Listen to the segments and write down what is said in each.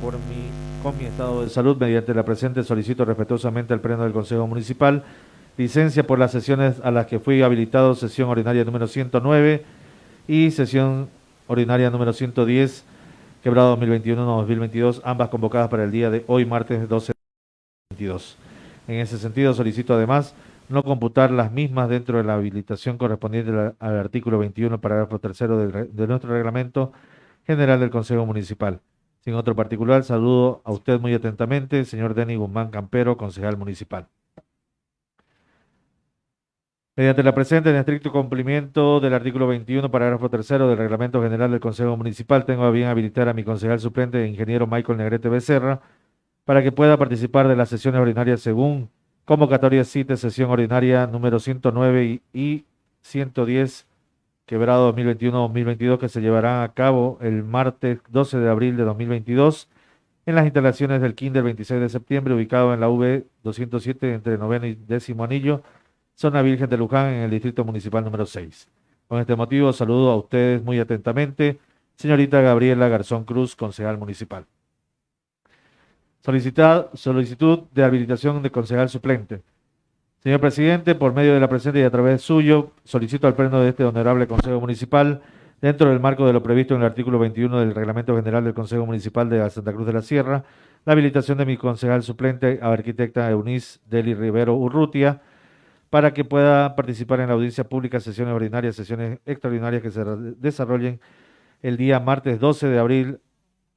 por mi, con mi estado de salud, mediante la presente solicito respetuosamente al Pleno del Consejo Municipal licencia por las sesiones a las que fui habilitado, sesión ordinaria número 109 y sesión ordinaria número 110, quebrado 2021-2022, ambas convocadas para el día de hoy, martes 12 de 2022. En ese sentido, solicito además no computar las mismas dentro de la habilitación correspondiente al, artículo 21, parágrafo tercero de nuestro reglamento general del Consejo Municipal. Sin otro particular, saludo a usted muy atentamente, señor Denny Guzmán Campero, concejal municipal. Mediante la presente, en estricto cumplimiento del artículo 21, parágrafo tercero del Reglamento General del Consejo Municipal, tengo a bien habilitar a mi concejal suplente, ingeniero Michael Negrete Becerra, para que pueda participar de las sesiones ordinarias según convocatoria CITE, sesión ordinaria número 109 y 110 quebrado 2021-2022 que se llevará a cabo el martes 12 de abril de 2022 en las instalaciones del Kinder 26 de septiembre, ubicado en la V 207 entre noveno y décimo anillo, zona Virgen de Luján, en el distrito municipal número 6. Con este motivo, saludo a ustedes muy atentamente, señorita Gabriela Garzón Cruz, concejal municipal. solicitud de habilitación de concejal suplente. Señor presidente, por medio de la presente y a través suyo, solicito al pleno de este honorable Consejo Municipal, dentro del marco de lo previsto en el artículo 21 del Reglamento General del Consejo Municipal de Santa Cruz de la Sierra, la habilitación de mi concejal suplente, arquitecta Eunice Deli Rivero Urrutia, para que pueda participar en la audiencia pública, sesiones ordinarias, sesiones extraordinarias que se desarrollen el día martes 12 de abril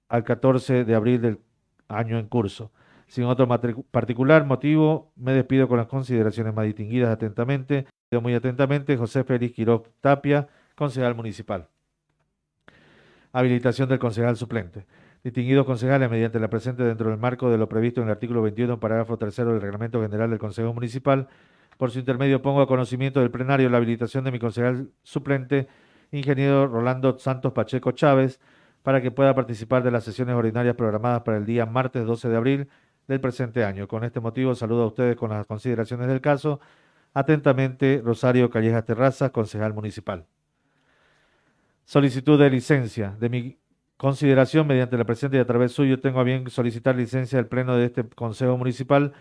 al 14 de abril del año en curso. Sin otro particular motivo, me despido con las consideraciones más distinguidas atentamente. Muy atentamente, José Félix Quiroz Tapia, concejal municipal. Habilitación del concejal suplente. Distinguidos concejales, mediante la presente dentro del marco de lo previsto en el artículo 21, parágrafo tercero del Reglamento General del Consejo Municipal, por su intermedio pongo a conocimiento del plenario la habilitación de mi concejal suplente, ingeniero Rolando Santos Pacheco Chávez, para que pueda participar de las sesiones ordinarias programadas para el día martes 12 de abril del presente año. Con este motivo saludo a ustedes con las consideraciones del caso. Atentamente, Rosario Callejas Terraza, concejal municipal. Solicitud de licencia. De mi consideración, mediante la presente y a través suyo, tengo a bien solicitar licencia del Pleno de este Consejo Municipal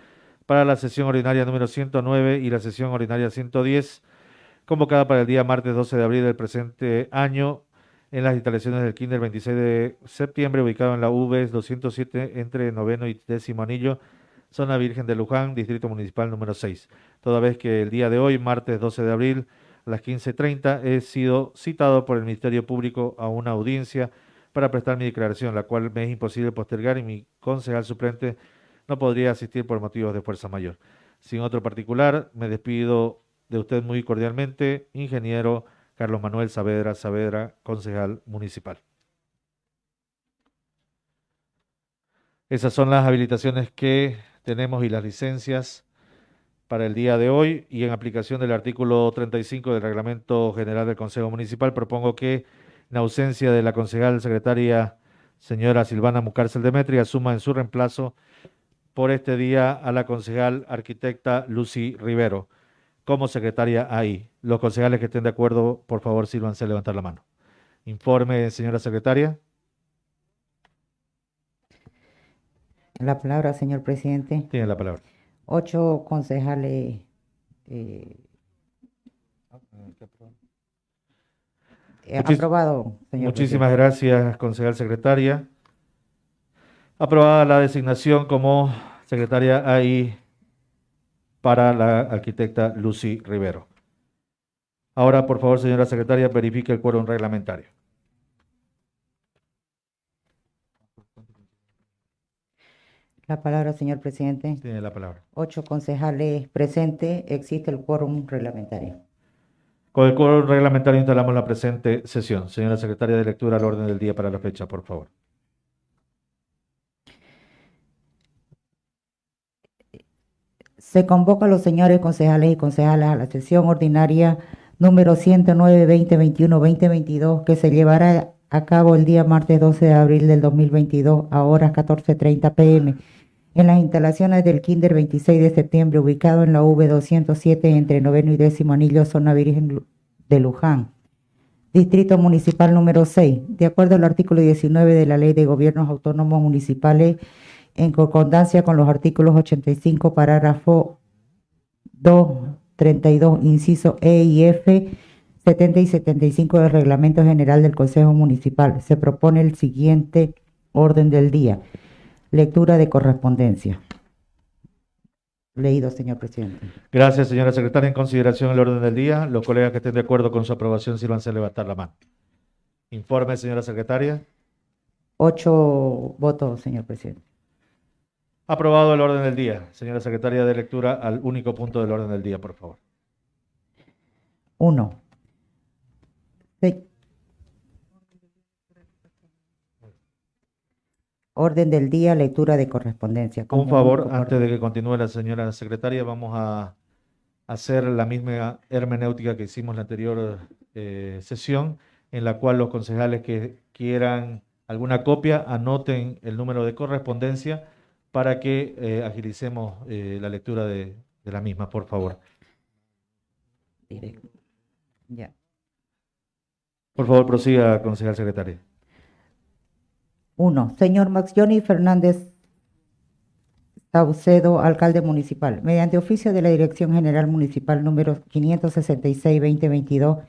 para la sesión ordinaria número 109 y la sesión ordinaria 110, convocada para el día martes 12 de abril del presente año en las instalaciones del Kinder 26 de septiembre, ubicado en la V 207 entre noveno y décimo anillo, zona Virgen de Luján, distrito municipal número 6. Toda vez que el día de hoy, martes 12 de abril, a las 15.30, he sido citado por el Ministerio Público a una audiencia para prestar mi declaración, la cual me es imposible postergar y mi concejal suplente no podría asistir por motivos de fuerza mayor. Sin otro particular, me despido de usted muy cordialmente, ingeniero Carlos Manuel Saavedra Saavedra, concejal municipal. Esas son las habilitaciones que tenemos y las licencias para el día de hoy y en aplicación del artículo 35 del Reglamento General del Consejo Municipal propongo que en ausencia de la concejal secretaria señora Silvana Mucárcel Demetri asuma en su reemplazo por este día a la concejal arquitecta Lucy Rivero como secretaria ahí. Los concejales que estén de acuerdo, por favor, sírvanse a levantar la mano. Informe, señora secretaria. La palabra, señor presidente. Tiene la palabra. Ocho concejales. Eh, aprobado, señor Muchísimas gracias, concejal secretaria. Aprobada la designación como secretaria ahí para la arquitecta Lucy Rivero. Ahora, por favor, señora secretaria, verifique el quórum reglamentario. La palabra, señor presidente. Tiene la palabra. Ocho concejales presentes. Existe el quórum reglamentario. Con el quórum reglamentario instalamos la presente sesión. Señora secretaria de lectura al orden del día para la fecha, por favor. Se convoca a los señores concejales y concejales a la sesión ordinaria número 109, 2021, 2022, que se llevará a cabo el día martes 12 de abril del 2022 a horas 14.30 pm en las instalaciones del Kinder 26 de septiembre, ubicado en la V207 entre noveno y décimo anillo, zona Virgen de Luján. Distrito Municipal número 6, de acuerdo al artículo 19 de la Ley de Gobiernos Autónomos Municipales, en concordancia con los artículos 85, parágrafo 2, 32, inciso E y F, 70 y 75 del Reglamento General del Consejo Municipal. Se propone el siguiente orden del día. Lectura de correspondencia. Leído, señor presidente. Gracias, señora secretaria. En consideración el orden del día, los colegas que estén de acuerdo con su aprobación, sírvanse a levantar la mano. Informe, señora secretaria. Ocho votos, señor presidente. Aprobado el orden del día. Señora secretaria, de lectura al único punto del orden del día, por favor. Uno. Se- Orden del día, lectura de correspondencia. Un favor, antes de que continúe la señora secretaria, vamos a hacer la misma hermenéutica que hicimos en la anterior eh, sesión, en la cual los concejales que quieran alguna copia anoten el número de correspondencia para que eh, agilicemos eh, la lectura de, de la misma, por favor. Directo. Ya. Por favor, prosiga, concejal secretaria. Uno, señor Max Johnny Fernández Saucedo, alcalde municipal, mediante oficio de la Dirección General Municipal número 566-2022,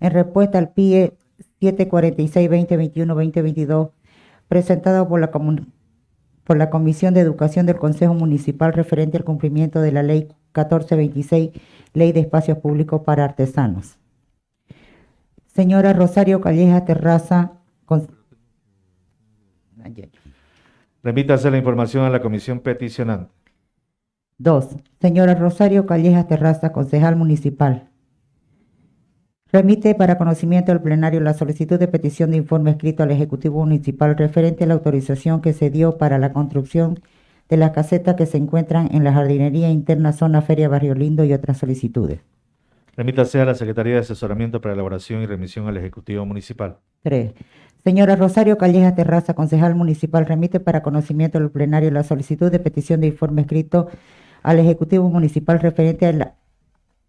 en respuesta al PIE 746-2021-2022, presentado por la, comun- por la Comisión de Educación del Consejo Municipal referente al cumplimiento de la Ley 1426, Ley de Espacios Públicos para Artesanos. Señora Rosario Calleja Terraza, con-. Remítase la información a la comisión peticionante. Dos, señora Rosario Calleja Terraza, concejal municipal. Remite para conocimiento del plenario la solicitud de petición de informe escrito al Ejecutivo Municipal referente a la autorización que se dio para la construcción de las casetas que se encuentran en la jardinería interna zona Feria Barrio Lindo y otras solicitudes. Remítase a la Secretaría de Asesoramiento para Elaboración y Remisión al Ejecutivo Municipal. Tres, señora Rosario Calleja Terraza, concejal municipal, remite para conocimiento del plenario la solicitud de petición de informe escrito al Ejecutivo Municipal referente a la,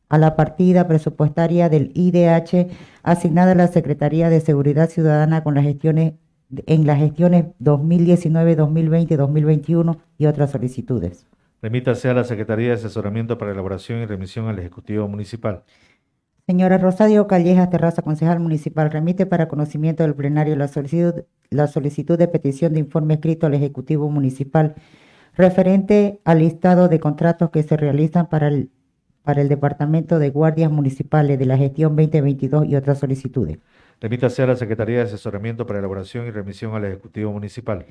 a la partida presupuestaria del IDH asignada a la Secretaría de Seguridad Ciudadana con las gestiones en las gestiones 2019, 2020, 2021 y otras solicitudes. Remítase a la Secretaría de Asesoramiento para Elaboración y Remisión al Ejecutivo Municipal. Señora Rosario Calleja Terraza, concejal municipal, remite para conocimiento del plenario la solicitud, la solicitud de petición de informe escrito al Ejecutivo Municipal referente al listado de contratos que se realizan para el, para el Departamento de Guardias Municipales de la gestión 2022 y otras solicitudes. Remítase a la Secretaría de Asesoramiento para Elaboración y Remisión al Ejecutivo Municipal.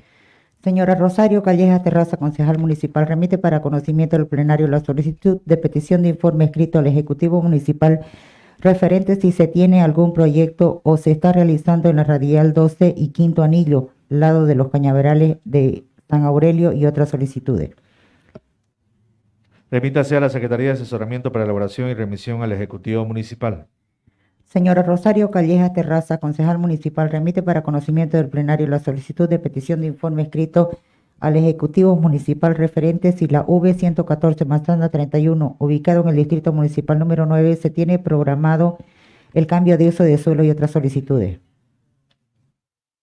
Señora Rosario Calleja Terraza, concejal municipal, remite para conocimiento del plenario la solicitud de petición de informe escrito al Ejecutivo Municipal referente si se tiene algún proyecto o se está realizando en la radial 12 y quinto anillo, lado de los cañaverales de San Aurelio y otras solicitudes. Remítase a la Secretaría de Asesoramiento para Elaboración y Remisión al Ejecutivo Municipal. Señora Rosario Calleja Terraza, concejal municipal, remite para conocimiento del plenario la solicitud de petición de informe escrito al Ejecutivo Municipal referente si la V114 Manzana 31, ubicado en el Distrito Municipal número 9, se tiene programado el cambio de uso de suelo y otras solicitudes.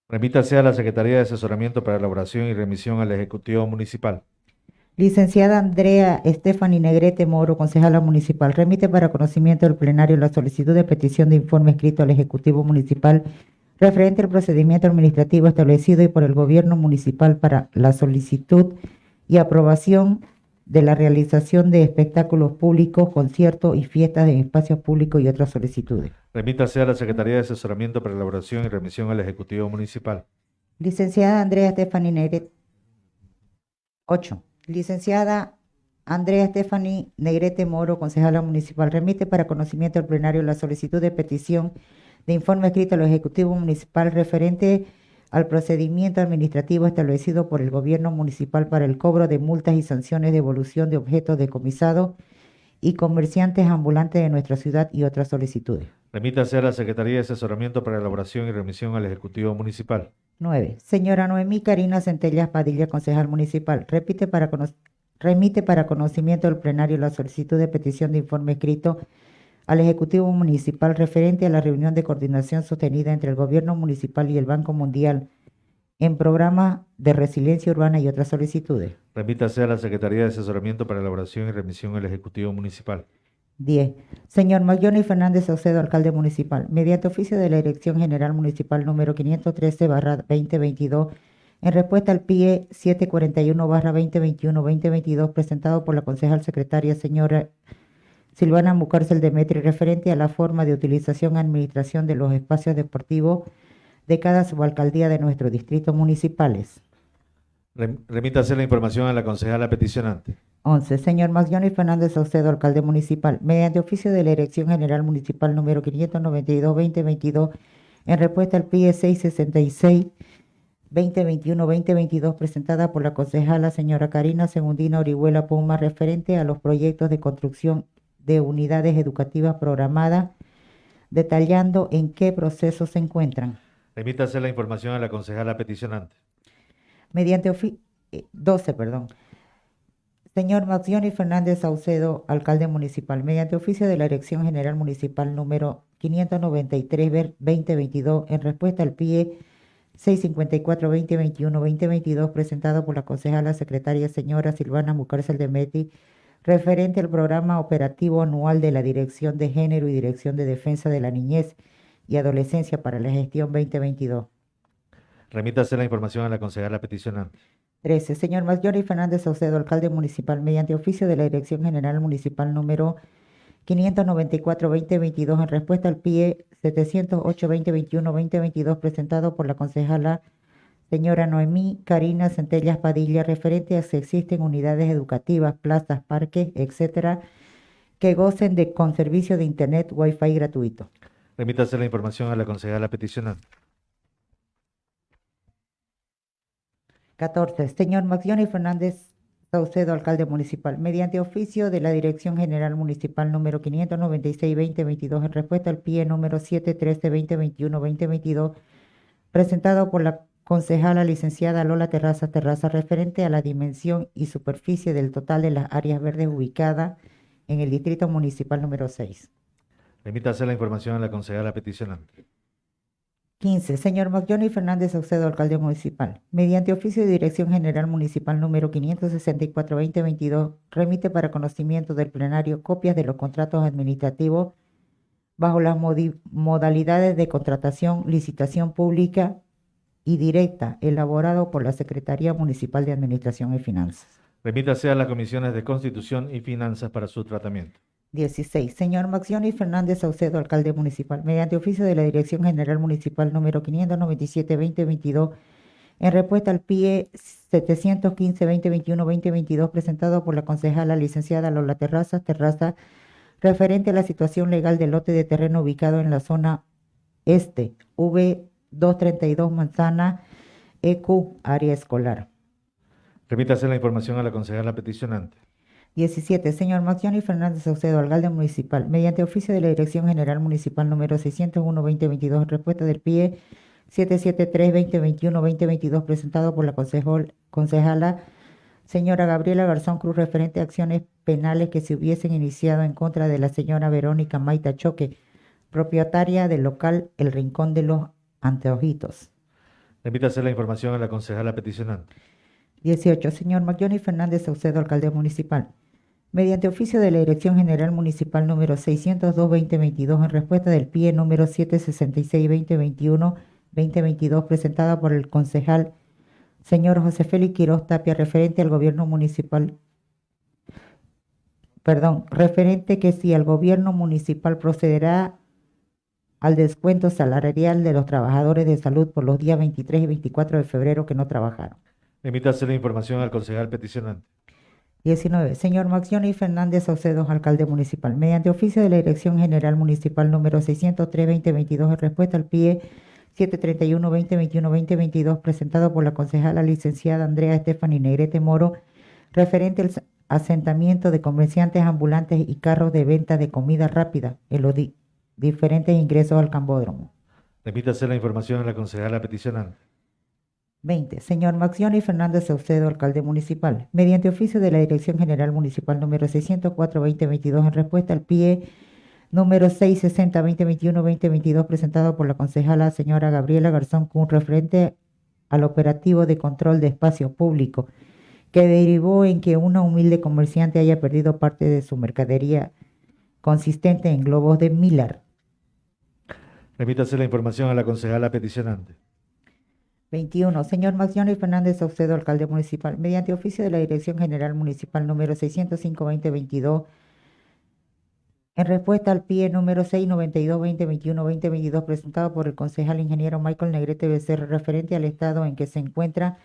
Remítase a la Secretaría de Asesoramiento para Elaboración y Remisión al Ejecutivo Municipal. Licenciada Andrea Stephanie Negrete Moro, concejala municipal, remite para conocimiento del plenario la solicitud de petición de informe escrito al Ejecutivo Municipal referente al procedimiento administrativo establecido y por el Gobierno Municipal para la solicitud y aprobación de la realización de espectáculos públicos, conciertos y fiestas en espacios públicos y otras solicitudes. Remítase a la Secretaría de Asesoramiento para Elaboración y Remisión al Ejecutivo Municipal. Licenciada Andrea Stephanie Negrete. 8. Licenciada Andrea Stephanie Negrete Moro, concejala municipal, remite para conocimiento del plenario la solicitud de petición de informe escrito al Ejecutivo Municipal referente al procedimiento administrativo establecido por el Gobierno Municipal para el cobro de multas y sanciones de devolución de objetos decomisados y comerciantes ambulantes de nuestra ciudad y otras solicitudes. Remítase a la Secretaría de Asesoramiento para Elaboración y Remisión al Ejecutivo Municipal. 9. Señora Noemí Karina Centellas Padilla, concejal municipal, repite para remite para conocimiento del plenario la solicitud de petición de informe escrito al Ejecutivo Municipal referente a la reunión de coordinación sostenida entre el Gobierno Municipal y el Banco Mundial en programa de resiliencia urbana y otras solicitudes. Remítase a la Secretaría de Asesoramiento para Elaboración y Remisión del Ejecutivo Municipal. 10. Señor Maglioni Fernández Saucedo, alcalde municipal, mediante oficio de la Dirección General Municipal número 513-2022, en respuesta al PIE 741-2021-2022, presentado por la concejal secretaria señora Silvana Mucárcel Demetri, referente a la forma de utilización y administración de los espacios deportivos de cada subalcaldía de nuestros distritos municipales. Rem- Remítase la información a la concejala peticionante. 11. Señor Maglioni Fernández Saucedo, alcalde municipal, mediante oficio de la Dirección General Municipal número 592-2022, en respuesta al PIE 666-2021-2022, presentada por la concejala señora Karina Segundina Orihuela Puma, referente a los proyectos de construcción de unidades educativas programadas, detallando en qué proceso se encuentran. Remítase la información a la concejala peticionante. Mediante ofi- eh, 12, perdón. Señor Maxioni Fernández Saucedo, alcalde municipal, mediante oficio de la Dirección General Municipal número 593-2022, en respuesta al PIE 654-2021-2022, presentado por la concejala secretaria señora Silvana Mucárcel de Meti, referente al programa operativo anual de la Dirección de Género y Dirección de Defensa de la Niñez y Adolescencia para la gestión 2022. Remítase la información a la concejala peticionante. 13. Señor Maglioni Fernández Saucedo, alcalde municipal, mediante oficio de la Dirección General Municipal número 594-2022, en respuesta al PIE 708-2021-2022, presentado por la concejala señora Noemí Karina Centellas Padilla, referente a si existen unidades educativas, plazas, parques, etcétera, que gocen de con servicio de Internet Wi-Fi gratuito. Remítase la información a la concejala peticionante. 14. Señor Maxioni Fernández Saucedo, alcalde municipal, mediante oficio de la Dirección General Municipal número 596-2022, en respuesta al PIE número 713-2021-2022, presentado por la concejala licenciada Lola Terraza Terraza, referente a la dimensión y superficie del total de las áreas verdes ubicadas en el Distrito Municipal número 6. Remítase la información a la concejala peticionante. 15. Señor Maglioni Fernández Saucedo, alcalde municipal. Mediante oficio de Dirección General Municipal número 564-2022, remite para conocimiento del plenario copias de los contratos administrativos bajo las modalidades de contratación, licitación pública y directa, elaborado por la Secretaría Municipal de Administración y Finanzas. Remítase a las comisiones de Constitución y Finanzas para su tratamiento. 16. Señor Maxioni Fernández Saucedo, alcalde municipal, mediante oficio de la Dirección General Municipal número 597-2022, en respuesta al PIE 715-2021-2022, presentado por la concejala licenciada Lola Terraza Terraza, referente a la situación legal del lote de terreno ubicado en la zona este, V232 Manzana, EQ, área escolar. Remítase la información a la concejala peticionante. 17. Señor Maxioni Fernández Saucedo, alcalde municipal, mediante oficio de la Dirección General Municipal número 601-2022, en respuesta del PIE 773-2021-2022, presentado por la concejala señora Gabriela Garzón Cruz, referente a acciones penales que se hubiesen iniciado en contra de la señora Verónica Maita Choque, propietaria del local El Rincón de los Anteojitos. Remítase la información a la concejala peticionante. 18. Señor Maglioni Fernández Saucedo, alcalde municipal. Mediante oficio de la Dirección General Municipal número 602-2022, en respuesta del PIE número 766-2021-2022, presentada por el concejal señor José Félix Quiroz Tapia, referente al gobierno municipal, perdón, referente que si el gobierno municipal procederá al descuento salarial de los trabajadores de salud por los días 23 y 24 de febrero que no trabajaron. Remítase la información al concejal peticionante. 19. Señor Maxioni Fernández Saucedo, alcalde municipal. Mediante oficio de la Dirección General Municipal número 603-2022, en respuesta al PIE 731-2021-2022, presentado por la concejala licenciada Andrea Estefani Negrete Moro, referente al asentamiento de comerciantes ambulantes y carros de venta de comida rápida en los di- diferentes ingresos al Cambódromo. Remítase la información a la concejala peticionante. 20. Señor Maxioni Fernández Saucedo, alcalde municipal. Mediante oficio de la Dirección General Municipal número 604-2022, en respuesta al PIE número 660-2021-2022, presentado por la concejala señora Gabriela Garzón Kun, referente al operativo de control de espacio público, que derivó en que una humilde comerciante haya perdido parte de su mercadería consistente en globos de Miller. Remítase la información a la concejala peticionante. 21. Señor Maxioni Fernández Saucedo, alcalde municipal, mediante oficio de la Dirección General Municipal número 605-2022, en respuesta al PIE número 692-2021-2022, presentado por el concejal ingeniero Michael Negrete Becerra, referente al estado en que se encuentra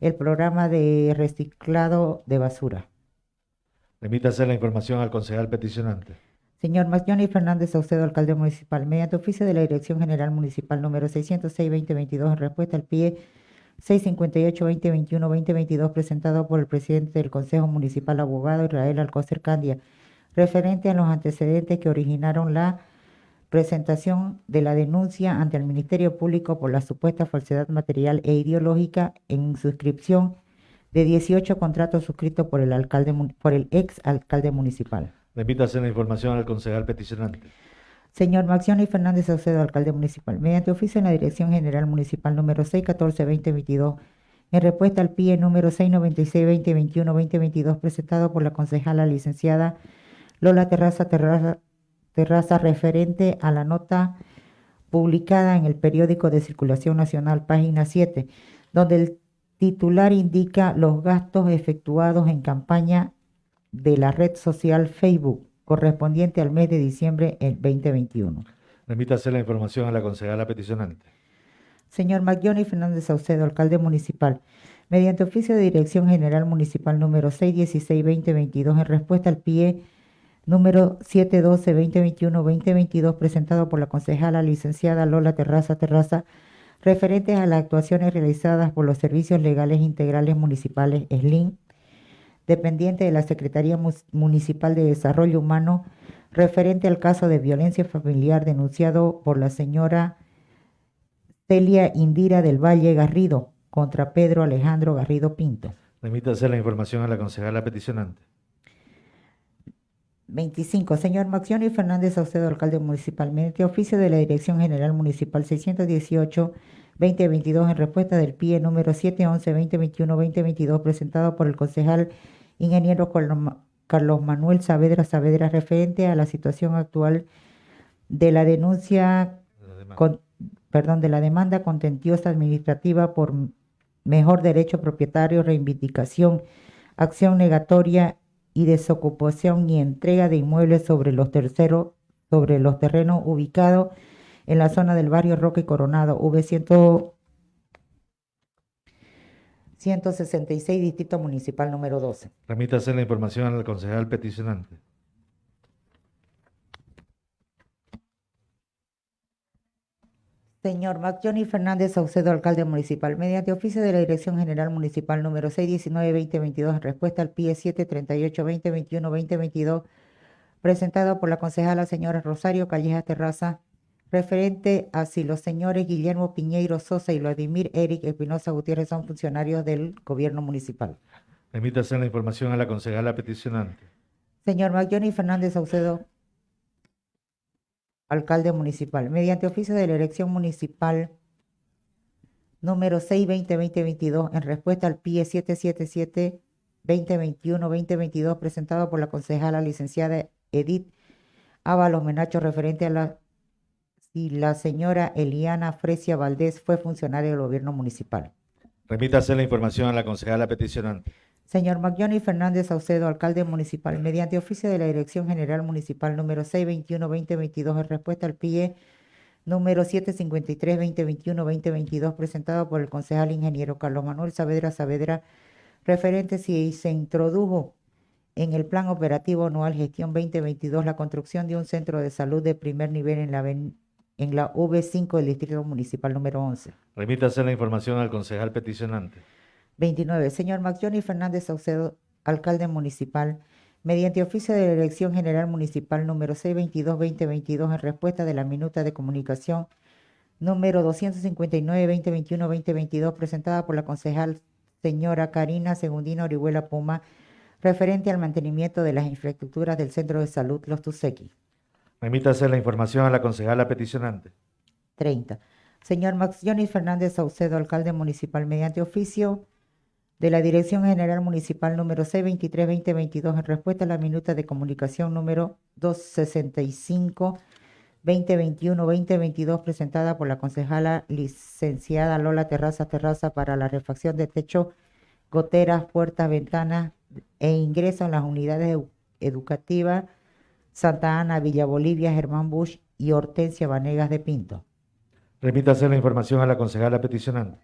el programa de reciclado de basura. Remítase la información al concejal peticionante. Señor Macioni Fernández Saucedo, alcalde municipal, mediante oficio de la Dirección General Municipal número 606-2022, en respuesta al PIE 658-2021-2022, presentado por el presidente del Consejo Municipal, abogado Israel Alcócer Candia, referente a los antecedentes que originaron la presentación de la denuncia ante el Ministerio Público por la supuesta falsedad material e ideológica en suscripción de 18 contratos suscritos por el por el ex alcalde municipal. Repítase la información al concejal peticionante. Señor Maxioni Fernández Saucedo, alcalde municipal, mediante oficio en la Dirección General Municipal número 614-2022, en respuesta al PIE número 696-2021-2022, presentado por la concejala licenciada Lola Terraza, Terraza Terraza referente a la nota publicada en el periódico de circulación nacional, página 7, donde el titular indica los gastos efectuados en campaña de la red social Facebook correspondiente al mes de diciembre del 2021. Remítase la información a la concejala peticionante. Señor Maggioni Fernández Saucedo, alcalde municipal, mediante oficio de Dirección General Municipal número 616-2022, en respuesta al PIE número 712-2021-2022, presentado por la concejala licenciada Lola Terraza Terraza, referentes a las actuaciones realizadas por los Servicios Legales Integrales Municipales SLIN dependiente de la Secretaría Municipal de Desarrollo Humano, referente al caso de violencia familiar denunciado por la señora Celia Indira del Valle Garrido contra Pedro Alejandro Garrido Pinto. Remítase la información a la concejala peticionante. 25. Señor Maxioni Fernández Saucedo, alcalde municipal, mediante oficio de la Dirección General Municipal 618 2022 en respuesta del PIE número 711-2021-2022 presentado por el concejal ingeniero Carlos Manuel Saavedra Saavedra referente a la situación actual de la denuncia, con, perdón, de la demanda contentiosa administrativa por mejor derecho propietario, reivindicación, acción negatoria y desocupación y entrega de inmuebles sobre los terceros, sobre los terrenos ubicados en la zona del barrio Roque Coronado, V100 166, Distrito Municipal número 12. Remítase la información al concejal peticionante. Señor Johnny Fernández Saucedo, alcalde municipal, mediante oficio de la Dirección General Municipal número 619-2022, en respuesta al PIE 738-2021-2022, presentado por la concejala señora Rosario Calleja Terraza, referente a si los señores Guillermo Piñeiro Sosa y Vladimir Eric Espinosa Gutiérrez son funcionarios del gobierno municipal. Remítase la información a la concejala peticionante. Señor Magyoni Fernández Saucedo, alcalde municipal, mediante oficio de la elección municipal número 6-20-2022, en respuesta al PIE 777-2021-2022, presentado por la concejala licenciada Edith Ábalos Menacho, referente a la y la señora Eliana Fresia Valdés fue funcionaria del gobierno municipal. Remítase la información a la concejala peticionante. Señor Magyoni Fernández Saucedo, alcalde municipal, mediante oficio de la Dirección General Municipal número 621-2022, en respuesta al PIE número 753-2021-2022, presentado por el concejal ingeniero Carlos Manuel Saavedra Saavedra, referente si se introdujo en el Plan Operativo Anual Gestión 2022 la construcción de un centro de salud de primer nivel en la en la V5 del Distrito Municipal número 11. Remítase la información al concejal peticionante. 29. Señor Johnny Fernández Saucedo, alcalde municipal, mediante oficio de la Elección General Municipal número 622-2022 en respuesta de la minuta de comunicación número 259-2021-2022 presentada por la concejal señora Karina Segundina Orihuela Puma referente al mantenimiento de las infraestructuras del Centro de Salud Los Tusequi. Remítase la información a la concejala peticionante. 30. Señor Max Johnny Fernández Saucedo, alcalde municipal, mediante oficio de la Dirección General Municipal número C23-2022, en respuesta a la minuta de comunicación número 265-2021-2022, presentada por la concejala licenciada Lola Terraza Terraza para la refacción de techo, goteras, puertas, ventanas e ingreso en las unidades edu- educativas Santa Ana, Villa Bolivia, Germán Bush y Hortensia Vanegas de Pinto. Remítase la información a la concejala peticionante.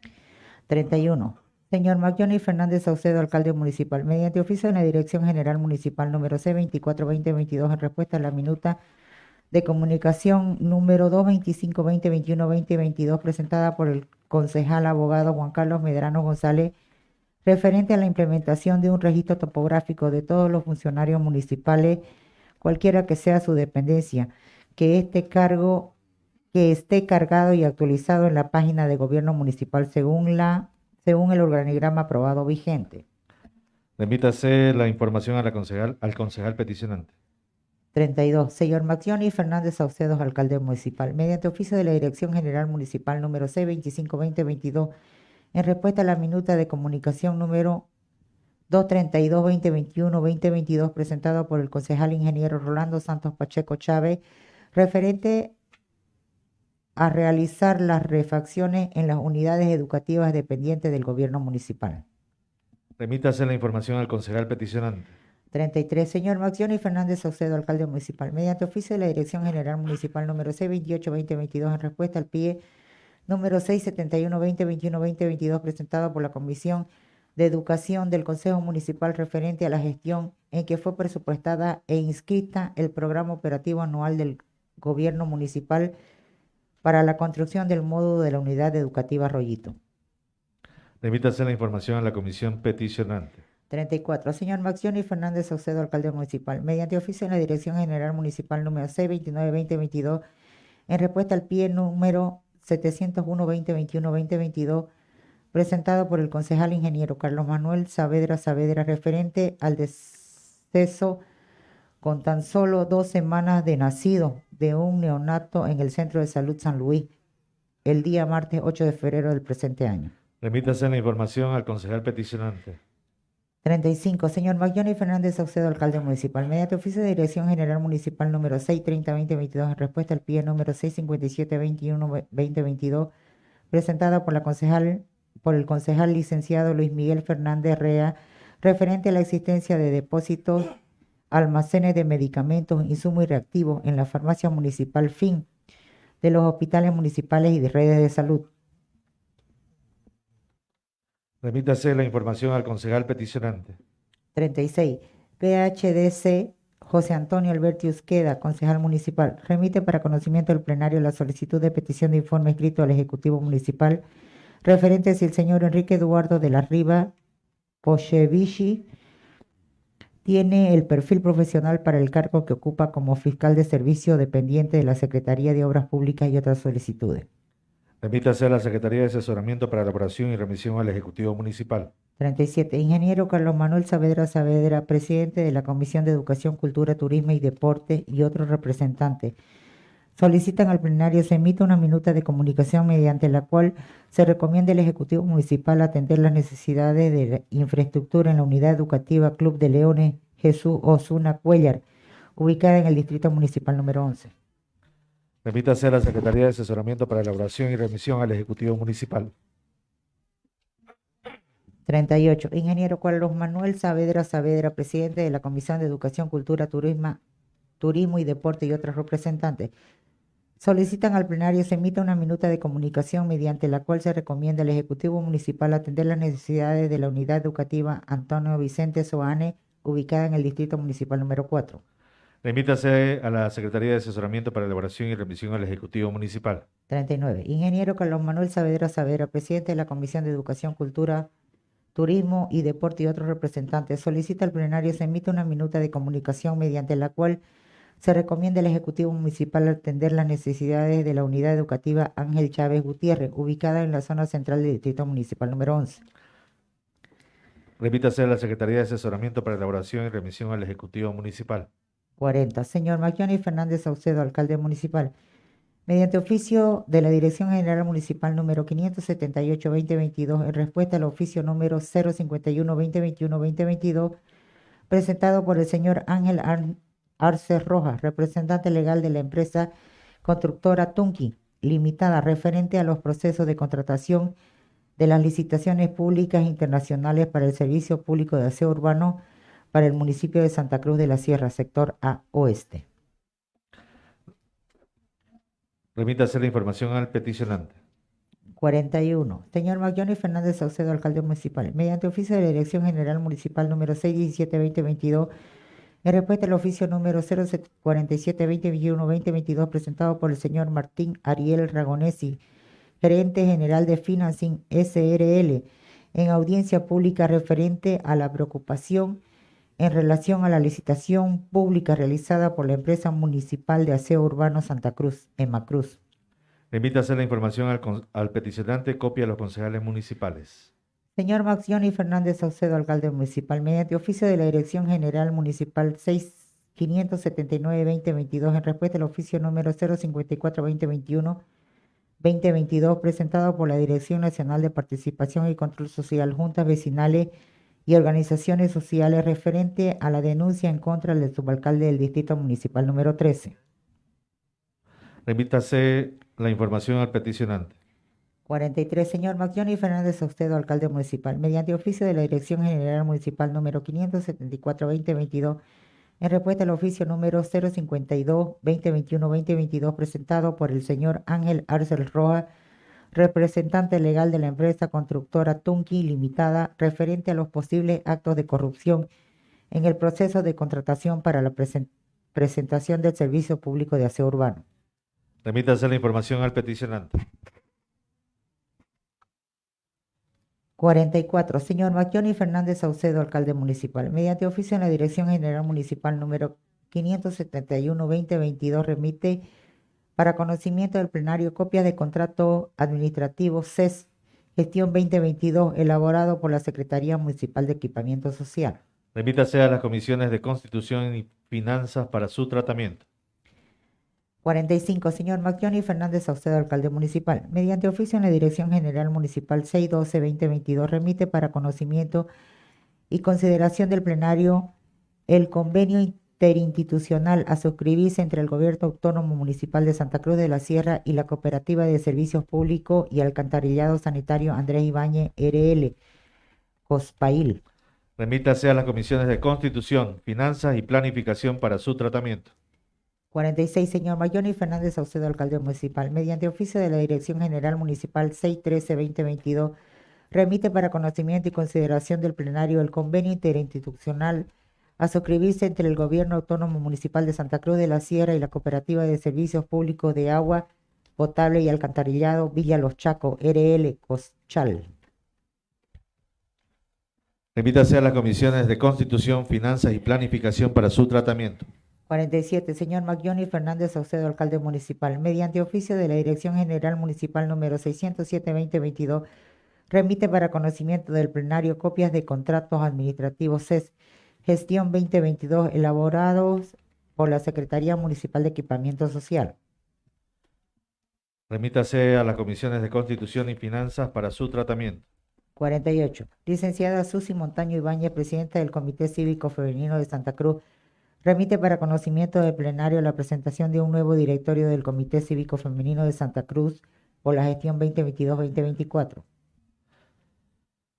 31. Señor Johnny Fernández Saucedo, alcalde municipal, mediante oficio de la Dirección General Municipal número C24-2022, en respuesta a la minuta de comunicación número 225-2021-2022, presentada por el concejal abogado Juan Carlos Medrano González, referente a la implementación de un registro topográfico de todos los funcionarios municipales, cualquiera que sea su dependencia, que este cargo que esté cargado y actualizado en la página de gobierno municipal según la según el organigrama aprobado vigente. Remítase la información a la concejal, al concejal peticionante. 32. Señor Maxioni Fernández Saucedo, alcalde municipal, mediante oficio de la Dirección General Municipal número C25-2022, en respuesta a la minuta de comunicación número 232-2021-2022, presentado por el concejal ingeniero Rolando Santos Pacheco Chávez, referente a realizar las refacciones en las unidades educativas dependientes del gobierno municipal. Remítase la información al concejal peticionante. 33. Señor Maxioni Fernández Saucedo, alcalde municipal, mediante oficio de la Dirección General Municipal número C28-2022, en respuesta al PIE número 671-2021-2022, presentado por la Comisión de Educación del Consejo Municipal referente a la gestión en que fue presupuestada e inscrita el programa operativo anual del Gobierno Municipal para la construcción del módulo de la Unidad Educativa Rollito. Remítase la información a la comisión peticionante. 34. Señor Maxioni Fernández Saucedo, alcalde municipal, mediante oficio en la Dirección General Municipal número C29-2022, en respuesta al pie número 701-2021-2022, presentado por el concejal ingeniero Carlos Manuel Saavedra Saavedra, referente al deceso con tan solo dos semanas de nacido de un neonato en el Centro de Salud San Luis, el día martes 8 de febrero del presente año. Remítase la información al concejal peticionante. 35. Señor Maglioni Fernández Saucedo, alcalde municipal, mediante oficio de Dirección General Municipal número 630-2022, en respuesta al pie número 657-21-2022, presentada por la concejal, por el concejal licenciado Luis Miguel Fernández Rea, referente a la existencia de depósitos, almacenes de medicamentos, insumos y reactivos en la farmacia municipal FIN de los hospitales municipales y de redes de salud. Remítase la información al concejal peticionante. 36. PHDC José Antonio Alberti Usqueda, concejal municipal, remite para conocimiento del plenario la solicitud de petición de informe escrito al Ejecutivo Municipal referente si el señor Enrique Eduardo de la Riva Pochevici tiene el perfil profesional para el cargo que ocupa como fiscal de servicio dependiente de la Secretaría de Obras Públicas y otras solicitudes. Remítase a la Secretaría de Asesoramiento para Elaboración y Remisión al Ejecutivo Municipal. 37. Ingeniero Carlos Manuel Saavedra Saavedra, presidente de la Comisión de Educación, Cultura, Turismo y Deporte y otros representantes. Solicitan al plenario se emita una minuta de comunicación mediante la cual se recomienda al Ejecutivo Municipal atender las necesidades de la infraestructura en la unidad educativa Club de Leones Jesús Osuna Cuellar, ubicada en el Distrito Municipal número 11. Remítase a la Secretaría de Asesoramiento para Elaboración y Remisión al Ejecutivo Municipal. 38. Ingeniero Carlos Manuel Saavedra Saavedra, presidente de la Comisión de Educación, Cultura, Turismo, Turismo y Deporte y otros representantes. Solicitan al plenario se emita una minuta de comunicación mediante la cual se recomienda al Ejecutivo Municipal atender las necesidades de la unidad educativa Antonio Vicente Soane, ubicada en el Distrito Municipal número 4. Remítase a la Secretaría de Asesoramiento para Elaboración y Remisión al Ejecutivo Municipal. 39. Ingeniero Carlos Manuel Saavedra Saavedra, presidente de la Comisión de Educación, Cultura, Turismo y Deporte y otros representantes, solicita al plenario se emita una minuta de comunicación mediante la cual se recomienda al Ejecutivo Municipal atender las necesidades de la unidad educativa Ángel Chávez Gutiérrez, ubicada en la zona central del Distrito Municipal número 11. Remítase a la Secretaría de Asesoramiento para Elaboración y Remisión al Ejecutivo Municipal. 40. Señor Macioni Fernández Saucedo, alcalde municipal. Mediante oficio de la Dirección General Municipal número 578-2022, en respuesta al oficio número 051-2021-2022, presentado por el señor Ángel Ar- Arce Rojas, representante legal de la empresa constructora Tunki Limitada, referente a los procesos de contratación de las licitaciones públicas internacionales para el Servicio Público de Aseo Urbano para el municipio de Santa Cruz de la Sierra, sector A Oeste. Remítase la información al peticionante. 41. Señor Maglioni Fernández Saucedo, alcalde municipal. Mediante oficio de la Dirección General Municipal número 617-2022, en respuesta al oficio número 047-2021-2022 presentado por el señor Martín Ariel Ragonesi, gerente general de Financing SRL, en audiencia pública referente a la preocupación en relación a la licitación pública realizada por la empresa municipal de aseo urbano Santa Cruz, Emacruz. Remítase la información al, con- al peticionante, copia a los concejales municipales. Señor Maxioni Fernández Saucedo, alcalde municipal, mediante oficio de la Dirección General Municipal 6579-2022, en respuesta al oficio número 054-2021-2022, presentado por la Dirección Nacional de Participación y Control Social, juntas vecinales y organizaciones sociales referente a la denuncia en contra del subalcalde del Distrito Municipal número 13. Remítase la información al peticionante. 43. Señor Macioni Fernández Saucedo, alcalde municipal, mediante oficio de la Dirección General Municipal número 574-2022, en respuesta al oficio número 052-2021-2022, presentado por el señor Ángel Arcel Roja, representante legal de la empresa constructora Tunki Limitada, referente a los posibles actos de corrupción en el proceso de contratación para la presen- presentación del servicio público de aseo urbano. Remítase la información al peticionante. 44. Señor Macioni Fernández Saucedo, alcalde municipal. Mediante oficio en la Dirección General Municipal número 571-2022, remite para conocimiento del plenario copias de contrato administrativo CES Gestión 2022, elaborado por la Secretaría Municipal de Equipamiento Social. Remítase a las comisiones de Constitución y Finanzas para su tratamiento. 45. Señor Macioni Fernández Saucedo, alcalde municipal. Mediante oficio en la Dirección General Municipal 612-2022, remite para conocimiento y consideración del plenario el convenio interinstitucional a suscribirse entre el Gobierno Autónomo Municipal de Santa Cruz de la Sierra y la Cooperativa de Servicios Públicos y Alcantarillado Sanitario Andrés Ibáñez RL, COSPAIL. Remítase a las comisiones de Constitución, Finanzas y Planificación para su tratamiento. 46. Señor Mayoni Fernández Saucedo, alcalde municipal. Mediante oficio de la Dirección General Municipal 613-2022, remite para conocimiento y consideración del plenario el convenio interinstitucional a suscribirse entre el Gobierno Autónomo Municipal de Santa Cruz de la Sierra y la Cooperativa de Servicios Públicos de Agua Potable y Alcantarillado Villa Los Chacos, RL Coschal. Remítase a las comisiones de Constitución, Finanzas y Planificación para su tratamiento. 47. Señor Maglioni Fernández Saucedo, alcalde municipal. Mediante oficio de la Dirección General Municipal número 607-2022, remite para conocimiento del plenario copias de contratos administrativos CES Gestión 2022 elaborados por la Secretaría Municipal de Equipamiento Social. Remítase a las comisiones de Constitución y Finanzas para su tratamiento. 48. Licenciada Susi Montaño Ibáñez, presidenta del Comité Cívico Femenino de Santa Cruz, remite para conocimiento del plenario la presentación de un nuevo directorio del Comité Cívico Femenino de Santa Cruz por la gestión 2022-2024.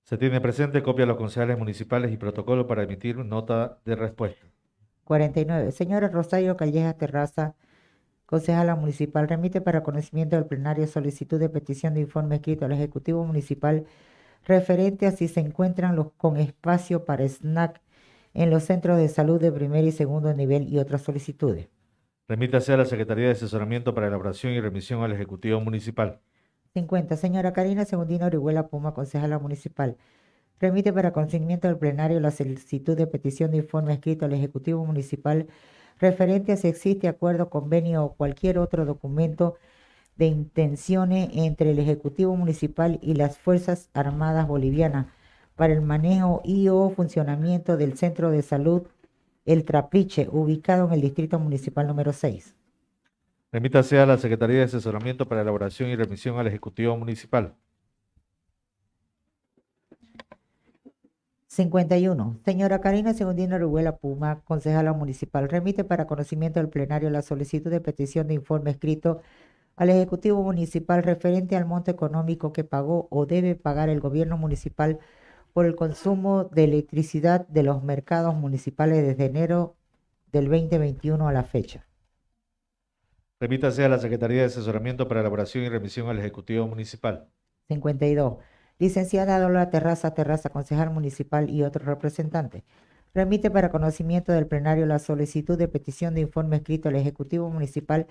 Se tiene presente copia a los concejales municipales y protocolo para emitir nota de respuesta. 49. Señora Rosario Calleja Terraza, concejala municipal, remite para conocimiento del plenario solicitud de petición de informe escrito al Ejecutivo Municipal referente a si se encuentran los con espacio para snack en los centros de salud de primer y segundo nivel y otras solicitudes. Remítase a la Secretaría de Asesoramiento para Elaboración y Remisión al Ejecutivo Municipal. 50. Señora Karina Segundino Orihuela Puma, concejala municipal. Remite para conocimiento del plenario la solicitud de petición de informe escrito al Ejecutivo Municipal referente a si existe acuerdo, convenio o cualquier otro documento de intenciones entre el Ejecutivo Municipal y las Fuerzas Armadas Bolivianas para el manejo y o funcionamiento del Centro de Salud El Trapiche, ubicado en el Distrito Municipal número 6. Remítase a la Secretaría de Asesoramiento para elaboración y remisión al Ejecutivo Municipal. 51. Señora Karina Segundina Rubuela Puma, concejala municipal, remite para conocimiento del plenario la solicitud de petición de informe escrito al Ejecutivo Municipal referente al monto económico que pagó o debe pagar el gobierno municipal por el consumo de electricidad de los mercados municipales desde enero del 2021 a la fecha. Remítase a la Secretaría de Asesoramiento para elaboración y remisión al Ejecutivo Municipal. 52. Licenciada Lola Terraza Terraza, concejal municipal y otro representante. Remite para conocimiento del plenario la solicitud de petición de informe escrito al Ejecutivo Municipal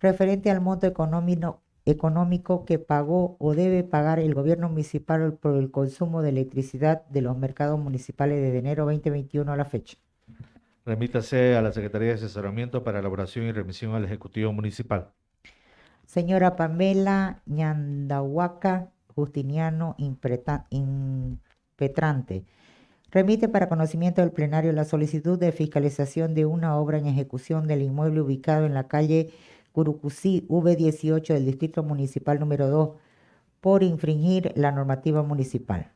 referente al monto económico, económico que pagó o debe pagar el gobierno municipal por el consumo de electricidad de los mercados municipales desde enero 2021 a la fecha. Remítase a la Secretaría de Asesoramiento para elaboración y remisión al Ejecutivo Municipal. Señora Pamela Ñandahuaca Justiniano Impetrante. Remite para conocimiento del plenario la solicitud de fiscalización de una obra en ejecución del inmueble ubicado en la calle Curucucí V18 del Distrito Municipal número 2 por infringir la normativa municipal.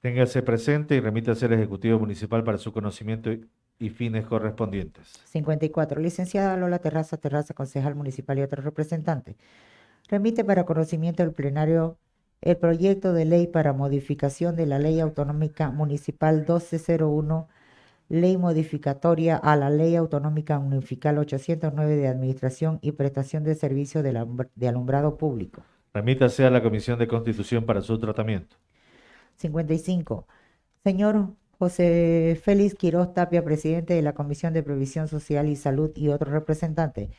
Téngase presente y remítase al Ejecutivo Municipal para su conocimiento y- y fines correspondientes. 54. Licenciada Lola Terraza Terraza, concejal municipal y otro representante. Remite para conocimiento del plenario el proyecto de ley para modificación de la Ley Autonómica Municipal 1201, ley modificatoria a la Ley Autonómica Municipal 809 de Administración y Prestación de Servicios de, alum- de Alumbrado Público. Remítase a la Comisión de Constitución para su tratamiento. 55. Señor José Félix Quiroz Tapia, presidente de la Comisión de Previsión Social y Salud y otro representante.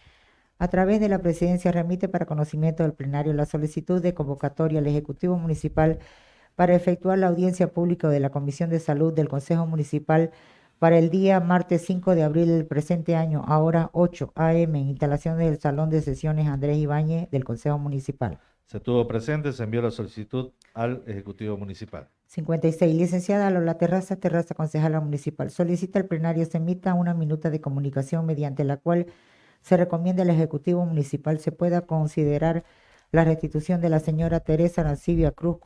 A través de la presidencia remite para conocimiento del plenario la solicitud de convocatoria al Ejecutivo Municipal para efectuar la audiencia pública de la Comisión de Salud del Consejo Municipal para el día martes 5 de abril del presente año, a hora 8 a.m., en instalaciones del Salón de Sesiones Andrés Ibáñez del Consejo Municipal. Se tuvo presente, se envió la solicitud al Ejecutivo Municipal. 56. Licenciada Lola Terraza Terraza, concejala municipal. Solicita al plenario se emita una minuta de comunicación mediante la cual se recomienda al Ejecutivo Municipal se pueda considerar la restitución de la señora Teresa Arancibia Cruz,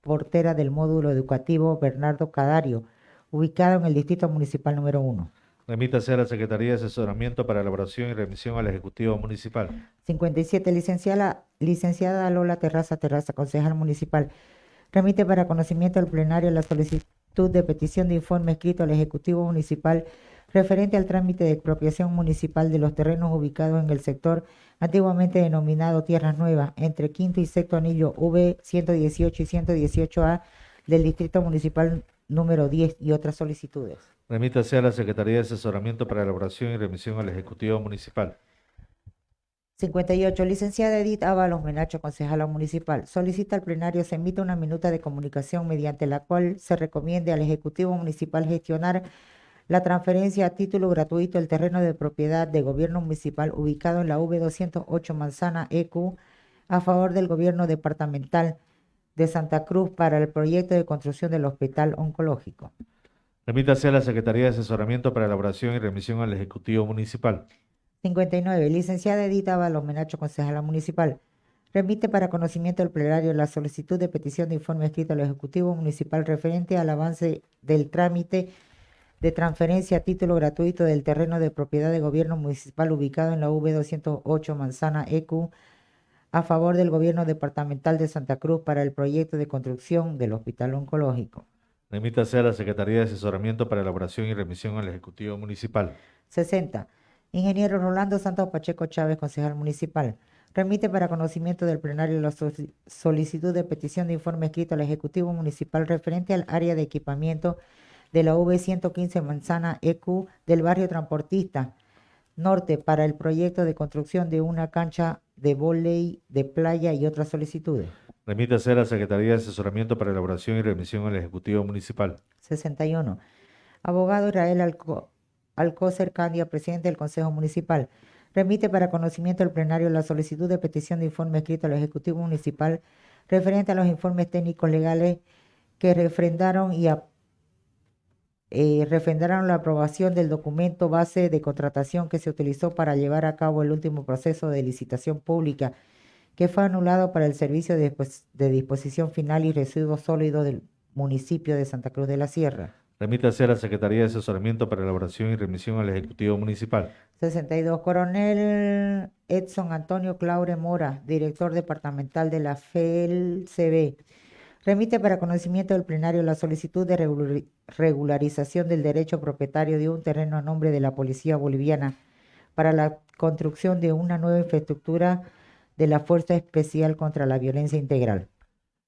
portera del módulo educativo Bernardo Cadario, ubicado en el Distrito Municipal número 1. Remítase a la Secretaría de Asesoramiento para elaboración y remisión al Ejecutivo Municipal. 57. Licenciada, licenciada Lola Terraza Terraza, concejal municipal. Remite para conocimiento del plenario la solicitud de petición de informe escrito al Ejecutivo Municipal referente al trámite de expropiación municipal de los terrenos ubicados en el sector antiguamente denominado Tierras Nuevas, entre quinto y sexto anillo V 118 y 118A del Distrito Municipal número 10 y otras solicitudes. Remítase a la Secretaría de Asesoramiento para elaboración y remisión al Ejecutivo Municipal. 58. Licenciada Edith Ábalos Menacho, concejala municipal. Solicita al plenario se emita una minuta de comunicación mediante la cual se recomiende al Ejecutivo Municipal gestionar la transferencia a título gratuito del terreno de propiedad de gobierno municipal ubicado en la V208 Manzana EQ a favor del gobierno departamental de Santa Cruz para el proyecto de construcción del hospital oncológico. Remítase a la Secretaría de Asesoramiento para elaboración y remisión al Ejecutivo Municipal. 59. Licenciada Edita Ábalos Menacho, concejala municipal. Remite para conocimiento del plenario la solicitud de petición de informe escrito al Ejecutivo Municipal referente al avance del trámite de transferencia a título gratuito del terreno de propiedad de gobierno municipal ubicado en la V208 Manzana EQ a favor del gobierno departamental de Santa Cruz para el proyecto de construcción del hospital oncológico. Remítase a la Secretaría de Asesoramiento para elaboración y remisión al Ejecutivo Municipal. 60. Ingeniero Rolando Santos Pacheco Chávez, concejal municipal. Remite para conocimiento del plenario la solicitud de petición de informe escrito al Ejecutivo Municipal referente al área de equipamiento de la V115 Manzana EQ del barrio transportista norte para el proyecto de construcción de una cancha de vóley de playa y otras solicitudes. Remítase a la Secretaría de Asesoramiento para elaboración y remisión al Ejecutivo Municipal. 61. Abogado Israel Alco- Alcócer Candia, presidente del Consejo Municipal. Remite para conocimiento del plenario la solicitud de petición de informe escrito al Ejecutivo Municipal referente a los informes técnicos legales que refrendaron y ap- eh, refrendaron la aprobación del documento base de contratación que se utilizó para llevar a cabo el último proceso de licitación pública que fue anulado para el servicio de, de disposición final y residuos sólidos del municipio de Santa Cruz de la Sierra. Remítase a la Secretaría de Asesoramiento para elaboración y remisión al Ejecutivo Municipal. 62. Coronel Edson Antonio Claure Mora, director departamental de la FELCB, remite para conocimiento del plenario la solicitud de regulari- regularización del derecho propietario de un terreno a nombre de la Policía Boliviana para la construcción de una nueva infraestructura de la Fuerza Especial contra la Violencia Integral.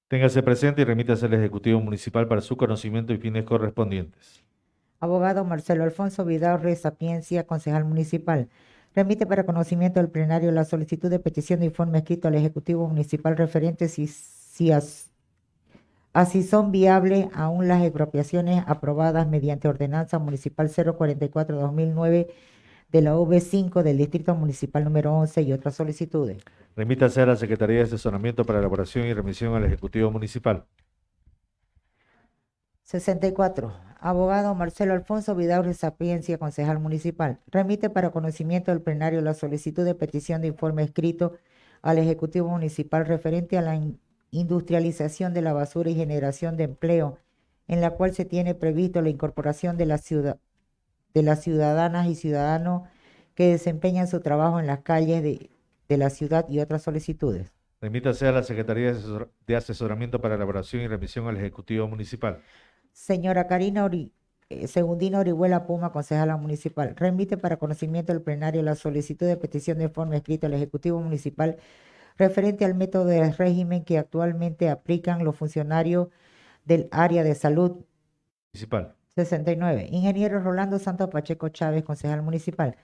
Téngase presente y remítase al Ejecutivo Municipal para su conocimiento y fines correspondientes. Abogado Marcelo Alfonso Vidaurre Sapiencia, concejal municipal. Remite para conocimiento del plenario la solicitud de petición de informe escrito al Ejecutivo Municipal referente si, si as- así son viables aún las expropiaciones aprobadas mediante ordenanza municipal 044-2009 de la V5 del Distrito Municipal número 11 y otras solicitudes. Remítase a la Secretaría de Asesoramiento para elaboración y remisión al Ejecutivo Municipal. 64. Abogado Marcelo Alfonso Vidaurre Sapiencia, concejal municipal. Remite para conocimiento del plenario la solicitud de petición de informe escrito al Ejecutivo Municipal referente a la in- industrialización de la basura y generación de empleo, en la cual se tiene previsto la incorporación de, la ciudad, de las ciudadanas y ciudadanos que desempeñan su trabajo en las calles de, de la ciudad y otras solicitudes. Remítase a la Secretaría de Asesor- de Asesoramiento para elaboración y remisión al Ejecutivo Municipal. Señora Karina Ori- eh, Segundina Orihuela Puma, concejala municipal, remite para conocimiento del plenario la solicitud de petición de informe escrito al Ejecutivo Municipal referente al método de régimen que actualmente aplican los funcionarios del área de salud Municipal. 69. Ingeniero Rolando Santos Pacheco Chávez, concejal municipal.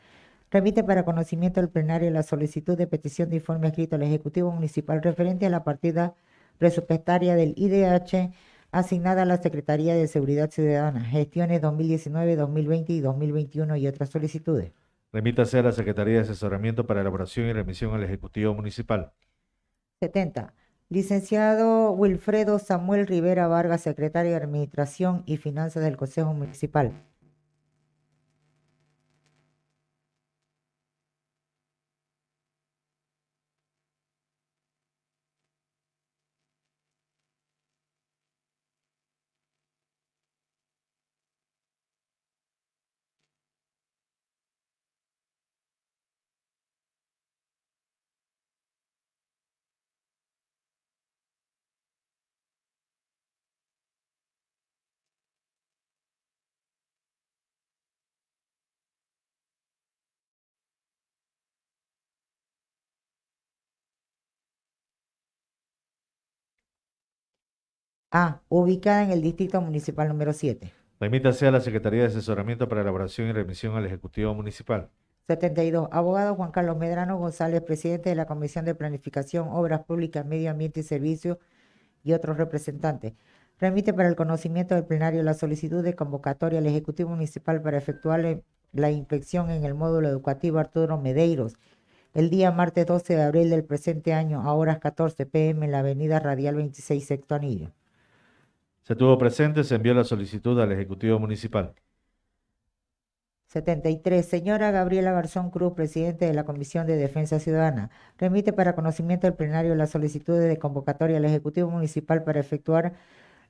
Remite para conocimiento del plenario la solicitud de petición de informe escrito al Ejecutivo Municipal referente a la partida presupuestaria del IDH asignada a la Secretaría de Seguridad Ciudadana, gestiones 2019, 2020 y 2021 y otras solicitudes. Remítase a la Secretaría de Asesoramiento para elaboración y remisión al Ejecutivo Municipal. 70. Licenciado Wilfredo Samuel Rivera Vargas, secretario de Administración y Finanzas del Consejo Municipal. A. Ubicada en el Distrito Municipal número 7. Remítase a la Secretaría de Asesoramiento para elaboración y remisión al Ejecutivo Municipal. 72. Abogado Juan Carlos Medrano González, presidente de la Comisión de Planificación, Obras Públicas, Medio Ambiente y Servicios y otros representantes. Remite para el conocimiento del plenario la solicitud de convocatoria al Ejecutivo Municipal para efectuar la- inspección en el módulo educativo Arturo Medeiros el día martes 12 de abril del presente año a horas 14 pm en la avenida Radial 26, sexto anillo. Se tuvo presente, se envió la solicitud al Ejecutivo Municipal. 73. Señora Gabriela Garzón Cruz, presidente de la Comisión de Defensa Ciudadana, remite para conocimiento del plenario las solicitudes de convocatoria al Ejecutivo Municipal para efectuar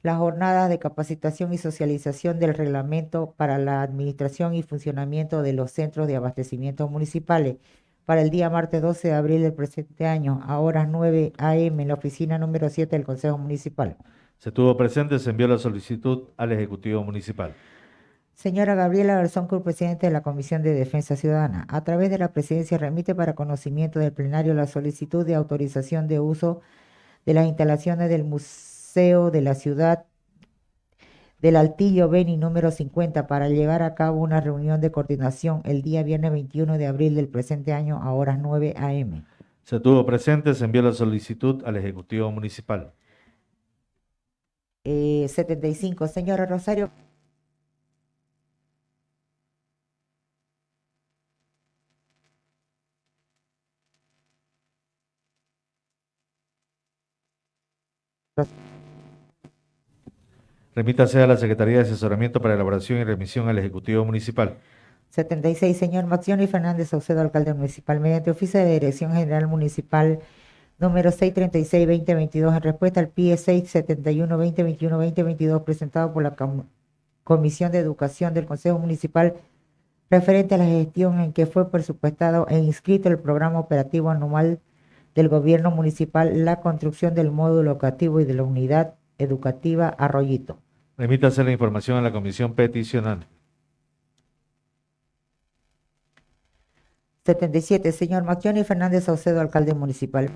las jornadas de capacitación y socialización del reglamento para la administración y funcionamiento de los centros de abastecimiento municipales para el día martes 12 de abril del presente año a horas 9 am en la oficina número 7 del Consejo Municipal. Se tuvo presente, se envió la solicitud al Ejecutivo Municipal. Señora Gabriela Garzón Cruz, presidente de la Comisión de Defensa Ciudadana, a través de la presidencia remite para conocimiento del plenario la solicitud de autorización de uso de las instalaciones del Museo de la Ciudad del Altillo Beni número 50 para llevar a cabo una reunión de coordinación el día viernes 21 de abril del presente año a horas 9 am. Se tuvo presente, se envió la solicitud al Ejecutivo Municipal. Eh, 75. Señora Rosario. Remítase a la Secretaría de Asesoramiento para elaboración y remisión al Ejecutivo Municipal. 76, señor Maxioni Fernández Saucedo, alcalde municipal, mediante oficio de Dirección General Municipal número 636-2022, en respuesta al PIE 671-2021-2022, presentado por la Com- Comisión de Educación del Consejo Municipal, referente a la gestión en que fue presupuestado e inscrito el programa operativo anual del Gobierno Municipal, la construcción del módulo educativo y de la unidad educativa Arroyito. Remítase la información a la Comisión Peticional. 77, señor Macioni Fernández Saucedo, alcalde municipal.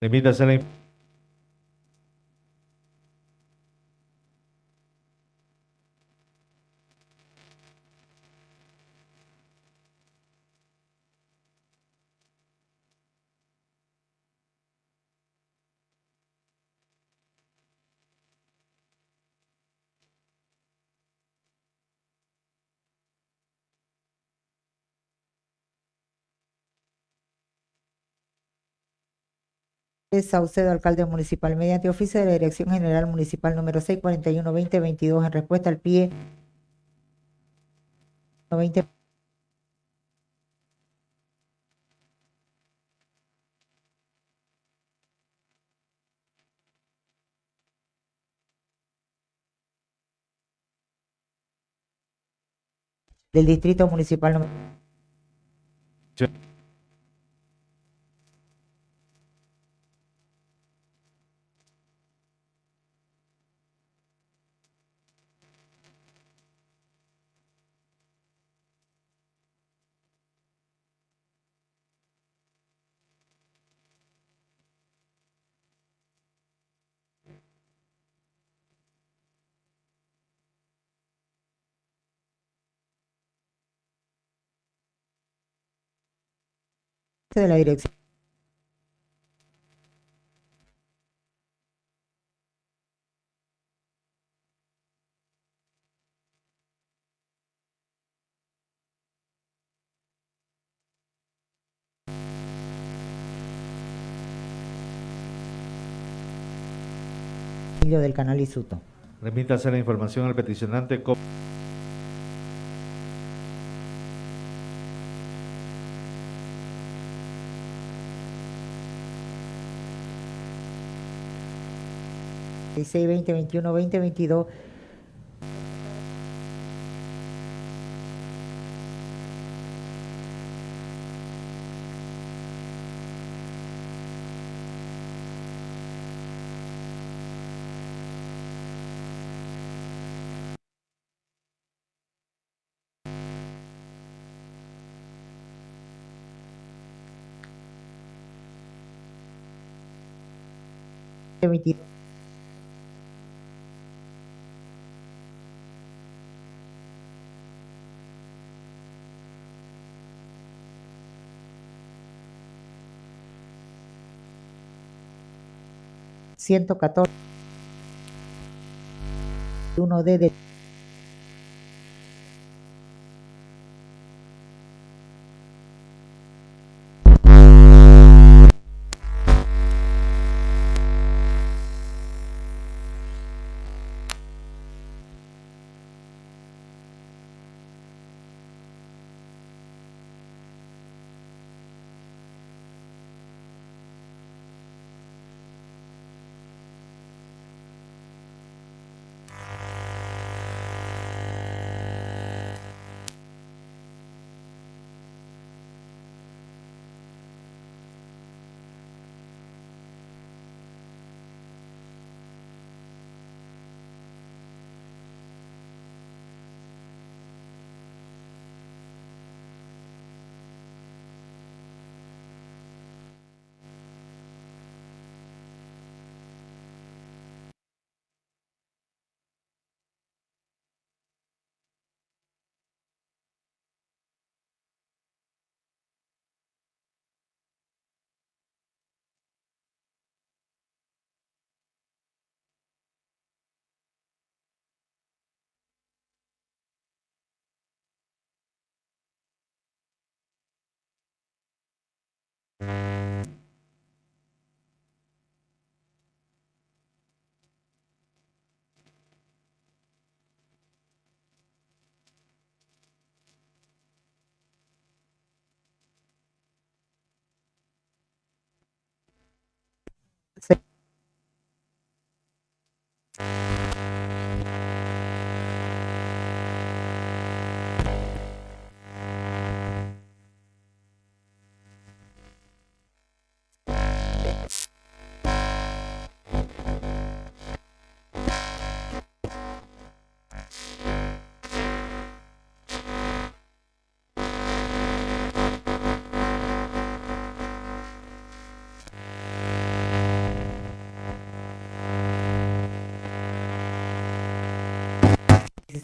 Remítase la Saucedo, alcalde municipal, mediante oficio de la Dirección General Municipal número 641-2022, en respuesta al PIE 20 del Distrito Municipal número de la Dirección. del canal Isuto. remítase la información al peticionante. 16, 20, 21, 20, 22 Ciento catorce. Uno de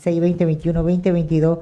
16, 2021, 2022,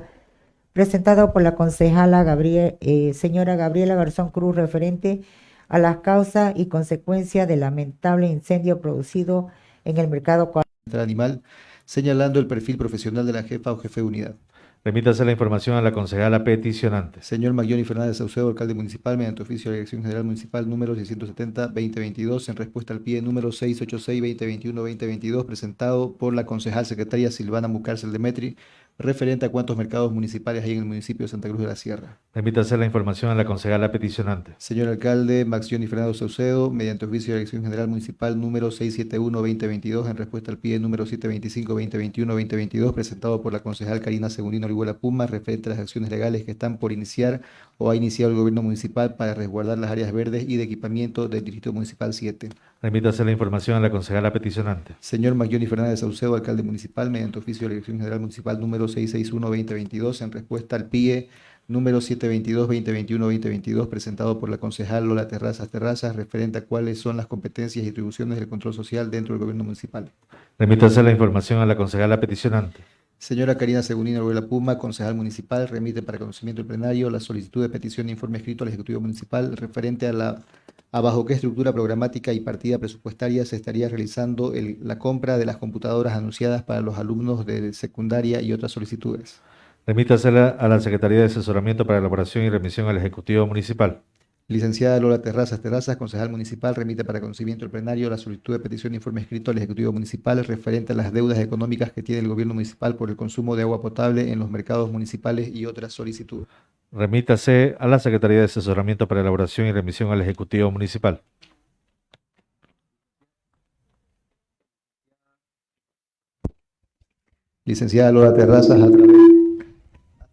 presentado por la concejala Gabriel, eh, señora Gabriela Garzón Cruz, referente a las causas y consecuencias del lamentable incendio producido en el mercado animal, señalando el perfil profesional de la jefa o jefe de unidad. Remítase la información a la concejala peticionante. Señor Maglioni Fernández Saucedo, alcalde municipal, mediante oficio de Dirección General Municipal número 670-2022, en respuesta al pie número 686-2021-2022, presentado por la concejal secretaria Silvana Mucárcel Demetri, referente a cuántos mercados municipales hay en el municipio de Santa Cruz de la Sierra. Remítase la información a la concejala peticionante. Señor alcalde Max Johnny Fernando Saucedo, mediante oficio de Dirección General Municipal número 671-2022, en respuesta al pie número 725-2021-2022, presentado por la concejal Karina Segundino Orihuela Puma, referente a las acciones legales que están por iniciar o ha iniciado el gobierno municipal para resguardar las áreas verdes y de equipamiento del Distrito Municipal 7. Remítase la información a la concejala peticionante. Señor Maglioni Fernández Saucedo, alcalde municipal, mediante oficio de la Dirección General Municipal número 661-2022, en respuesta al PIE número 722-2021-2022, presentado por la concejal Lola Terrazas Terrazas, referente a cuáles son las competencias y atribuciones del control social dentro del gobierno municipal. Remítase la información a la concejala peticionante. Señora Karina Segundino Arguela Puma, concejal municipal, remite para conocimiento del plenario la solicitud de petición de informe escrito al Ejecutivo Municipal referente a la a bajo qué estructura programática y partida presupuestaria se estaría realizando la compra de las computadoras anunciadas para los alumnos de secundaria y otras solicitudes. Remítasela a la Secretaría de Asesoramiento para Elaboración y Remisión al Ejecutivo Municipal. Licenciada Lola Terrazas Terrazas, concejal municipal, remite para conocimiento del plenario la solicitud de petición de informe escrito al Ejecutivo Municipal referente a las deudas económicas que tiene el gobierno municipal por el consumo de agua potable en los mercados municipales y otras solicitudes. Remítase a la Secretaría de Asesoramiento para Elaboración y Remisión al Ejecutivo Municipal. Licenciada Lola Terrazas, a través,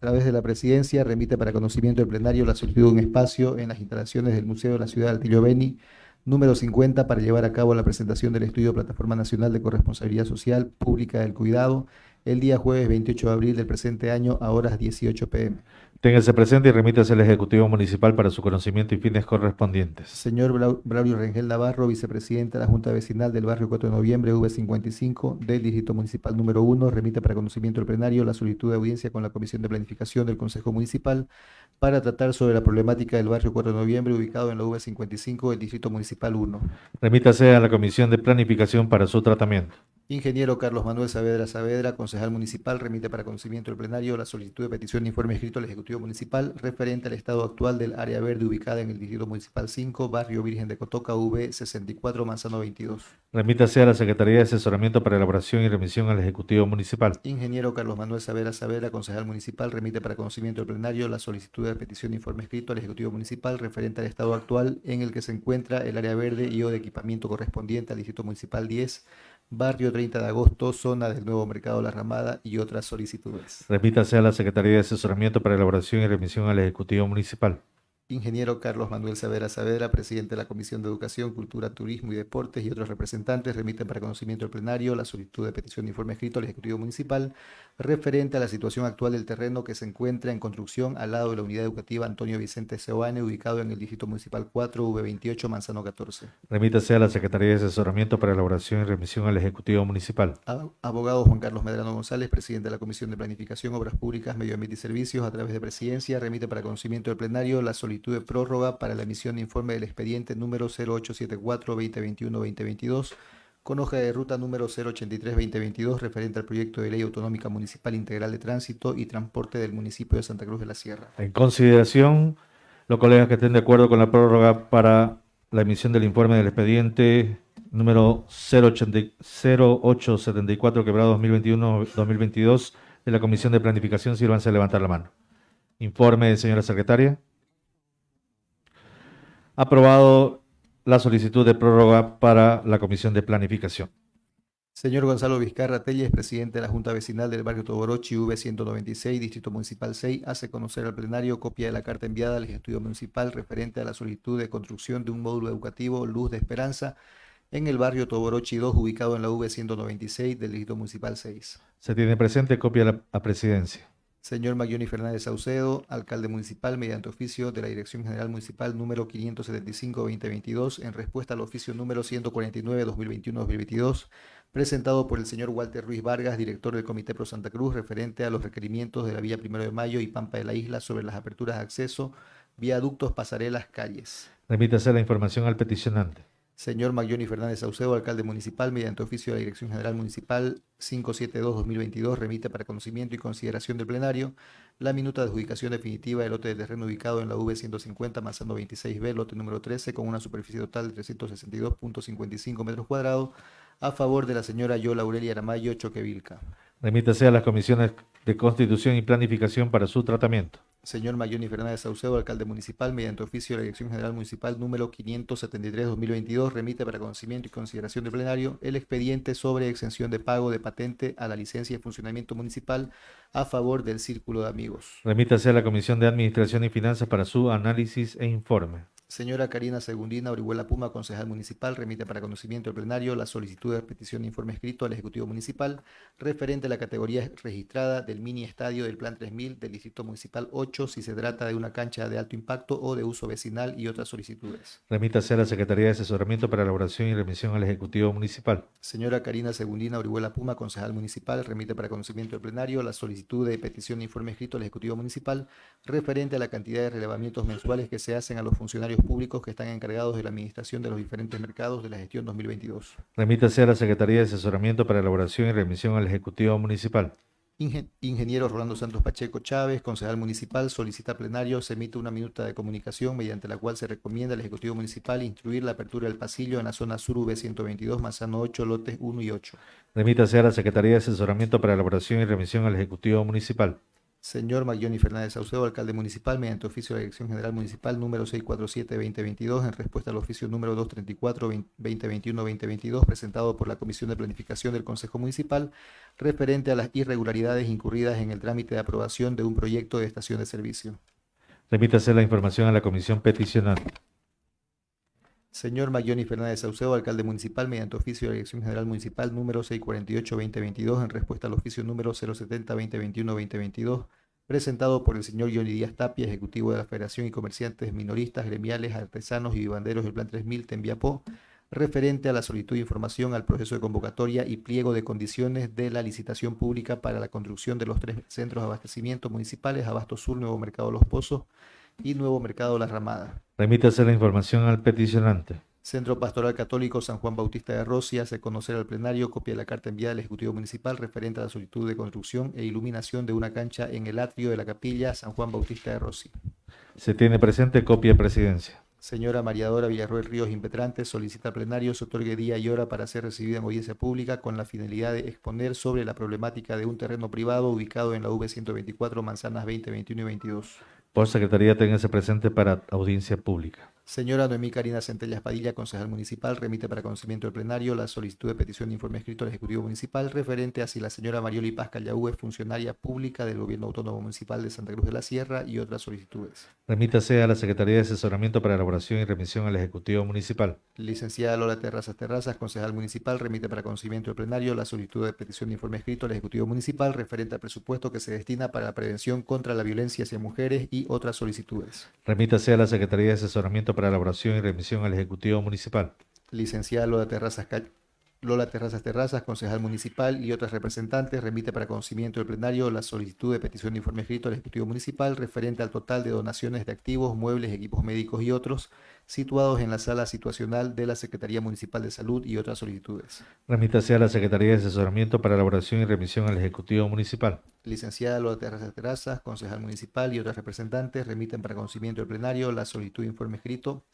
través de la presidencia, remite para conocimiento del plenario la solicitud de un espacio en las instalaciones del Museo de la Ciudad de Altillo Beni, número 50, para llevar a cabo la presentación del estudio Plataforma Nacional de Corresponsabilidad Social Pública del Cuidado, el día jueves 28 de abril del presente año a horas 18 pm. Téngase presente y remítase al Ejecutivo Municipal para su conocimiento y fines correspondientes. Señor Braulio Rengel Navarro, vicepresidente de la Junta Vecinal del Barrio 4 de Noviembre, V55, del Distrito Municipal número 1, remite para conocimiento del plenario la solicitud de audiencia con la Comisión de Planificación del Consejo Municipal para tratar sobre la problemática del Barrio 4 de Noviembre, ubicado en la V55 del Distrito Municipal 1. Remítase a la Comisión de Planificación para su tratamiento. Ingeniero Carlos Manuel Saavedra Saavedra, concejal municipal, remite para conocimiento del plenario la solicitud de petición de informe escrito al Ejecutivo Municipal referente al estado actual del área verde ubicada en el Distrito Municipal 5, Barrio Virgen de Cotoca, V64, Manzano 22. Remítase a la Secretaría de Asesoramiento para Elaboración y Remisión al Ejecutivo Municipal. Ingeniero Carlos Manuel Saavedra Saavedra, concejal municipal, remite para conocimiento del plenario la solicitud de petición de informe escrito al Ejecutivo Municipal referente al estado actual en el que se encuentra el área verde y o de equipamiento correspondiente al Distrito Municipal 10, Barrio 30 de Agosto, zona del Nuevo Mercado La Ramada y otras solicitudes. Remítase a la Secretaría de Asesoramiento para Elaboración y Remisión al Ejecutivo Municipal. Ingeniero Carlos Manuel Saavedra Saavedra, presidente de la Comisión de Educación, Cultura, Turismo y Deportes y otros representantes remiten para conocimiento del plenario la solicitud de petición de informe escrito al Ejecutivo Municipal referente a la situación actual del terreno que se encuentra en construcción al lado de la Unidad Educativa Antonio Vicente Seoane, ubicado en el Distrito Municipal 4, V28, Manzano 14. Remítase a la Secretaría de Asesoramiento para Elaboración y Remisión al Ejecutivo Municipal. Ab- Abogado Juan Carlos Medrano González, presidente de la Comisión de Planificación, Obras Públicas, Medio Ambiente y Servicios, a través de presidencia, remite para conocimiento del plenario la solicitud de prórroga para la emisión de informe del expediente número 0874-2021-2022 con hoja de ruta número 083-2022 referente al proyecto de ley autonómica municipal integral de tránsito y transporte del municipio de Santa Cruz de la Sierra. En consideración, los colegas que estén de acuerdo con la prórroga para la emisión del informe del expediente número 080 0874 quebrado 2021-2022 de la Comisión de Planificación, sírvanse a levantar la mano. Informe, señora secretaria. Aprobado la solicitud de prórroga para la Comisión de Planificación. Señor Gonzalo Vizcarra Telles, presidente de la Junta Vecinal del barrio Toborochi, V196, Distrito Municipal 6, hace conocer al plenario copia de la carta enviada al Estudio Municipal referente a la solicitud de construcción de un módulo educativo Luz de Esperanza en el barrio Toborochi 2, ubicado en la V196 del Distrito Municipal 6. Se tiene presente copia a la a presidencia. Señor Maglioni Fernández Saucedo, alcalde municipal, mediante oficio de la Dirección General Municipal número 575-2022, en respuesta al oficio número 149-2021-2022 presentado por el señor Walter Ruiz Vargas, director del Comité Pro Santa Cruz, referente a los requerimientos de la vía Primero de Mayo y Pampa de la Isla sobre las aperturas de acceso, viaductos, pasarelas, calles. Remítase la información al peticionante. Señor Maglioni Fernández Saucedo, alcalde municipal, mediante oficio de la Dirección General Municipal 572-2022, remite para conocimiento y consideración del plenario la minuta de adjudicación definitiva del lote de terreno ubicado en la V150, Manzano 26B, lote número 13, con una superficie total de 362.55 metros cuadrados, a favor de la señora Yola Aurelia Aramayo Choquevilca. Remítase a las comisiones de Constitución y Planificación para su tratamiento. Señor Mayoni Fernández Saucedo, alcalde municipal, mediante oficio de la Dirección General Municipal número 573-2022, remite para conocimiento y consideración del plenario el expediente sobre exención de pago de patente a la licencia de funcionamiento municipal a favor del Círculo de Amigos. Remítase a la Comisión de Administración y Finanzas para su análisis e informe. Señora Karina Segundina Orihuela Puma, concejal municipal, remite para conocimiento del plenario la solicitud de petición de informe escrito al Ejecutivo Municipal referente a la categoría registrada del mini estadio del Plan 3000 del Distrito Municipal 8 si se trata de una cancha de alto impacto o de uso vecinal y otras solicitudes. Remítase a la Secretaría de Asesoramiento para Elaboración y Remisión al Ejecutivo Municipal. Señora Karina Segundina Orihuela Puma, concejal municipal, remite para conocimiento del plenario la solicitud de petición de informe escrito al Ejecutivo Municipal referente a la cantidad de relevamientos mensuales que se hacen a los funcionarios públicos que están encargados de la administración de los diferentes mercados de la gestión 2022. Remítase a la Secretaría de Asesoramiento para Elaboración y Remisión al Ejecutivo Municipal. Ingen- Ingeniero Rolando Santos Pacheco Chávez, concejal municipal, solicita plenario, se emite una minuta de comunicación mediante la cual se recomienda al Ejecutivo Municipal instruir la apertura del pasillo en la zona sur V122, Manzano 8, lotes 1 y 8. Remítase a la Secretaría de Asesoramiento para Elaboración y Remisión al Ejecutivo Municipal. Señor Maglioni Fernández Saucedo, alcalde municipal, mediante oficio de la Dirección General Municipal número 647-2022, en respuesta al oficio número 234-2021-2022, presentado por la Comisión de Planificación del Consejo Municipal, referente a las irregularidades incurridas en el trámite de aprobación de un proyecto de estación de servicio. Remítase la información a la Comisión Peticionante. Señor Maglioni Fernández Saucedo, alcalde municipal, mediante oficio de la Dirección General Municipal número 648-2022, en respuesta al oficio número 070-2021-2022, presentado por el señor Johnny Díaz Tapia, ejecutivo de la Federación y Comerciantes Minoristas, Gremiales, Artesanos y Vivanderos del Plan 3000 Tembiapó, referente a la solicitud de información al proceso de convocatoria y pliego de condiciones de la licitación pública para la construcción de los tres centros de abastecimiento municipales, Abasto Sur, Nuevo Mercado Los Pozos y Nuevo Mercado La Ramada. Remítase la información al peticionante. Centro Pastoral Católico San Juan Bautista de Rossi hace conocer al plenario copia de la carta enviada al Ejecutivo Municipal referente a la solicitud de construcción e iluminación de una cancha en el atrio de la capilla San Juan Bautista de Rossi. Se tiene presente copia de presidencia. Señora Mariadora Villarroel Ríos Impetrante solicita al plenario se otorgue día y hora para ser recibida en audiencia pública con la finalidad de exponer sobre la problemática de un terreno privado ubicado en la V124 Manzanas 20, 21 y 22. Por Secretaría, téngase presente para audiencia pública. Señora Noemí Karina Centellas Padilla, concejal municipal, remite para conocimiento del plenario la solicitud de petición de informe escrito al Ejecutivo Municipal referente a si la señora Marioli Paz Callaú es funcionaria pública del Gobierno Autónomo Municipal de Santa Cruz de la Sierra y otras solicitudes. Remítase a la Secretaría de Asesoramiento para Elaboración y Remisión al Ejecutivo Municipal. Licenciada Lola Terrazas Terrazas, concejal municipal, remite para conocimiento del plenario la solicitud de petición de informe escrito al Ejecutivo Municipal referente al presupuesto que se destina para la prevención contra la violencia hacia mujeres y otras solicitudes. Remítase a la Secretaría de Asesoramiento para Elaboración y Remisión al Ejecutivo Municipal. Licenciada Lola Terrazas, Lola Terrazas Terrazas, concejal municipal y otras representantes, remite para conocimiento del plenario la solicitud de petición de informe escrito al Ejecutivo Municipal referente al total de donaciones de activos, muebles, equipos médicos y otros situados en la sala situacional de la Secretaría Municipal de Salud y otras solicitudes. Remítase a la Secretaría de Asesoramiento para Elaboración y Remisión al Ejecutivo Municipal. Licenciada Lola Terrazas Terrazas, concejal municipal y otras representantes remiten para conocimiento del plenario la solicitud de informe escrito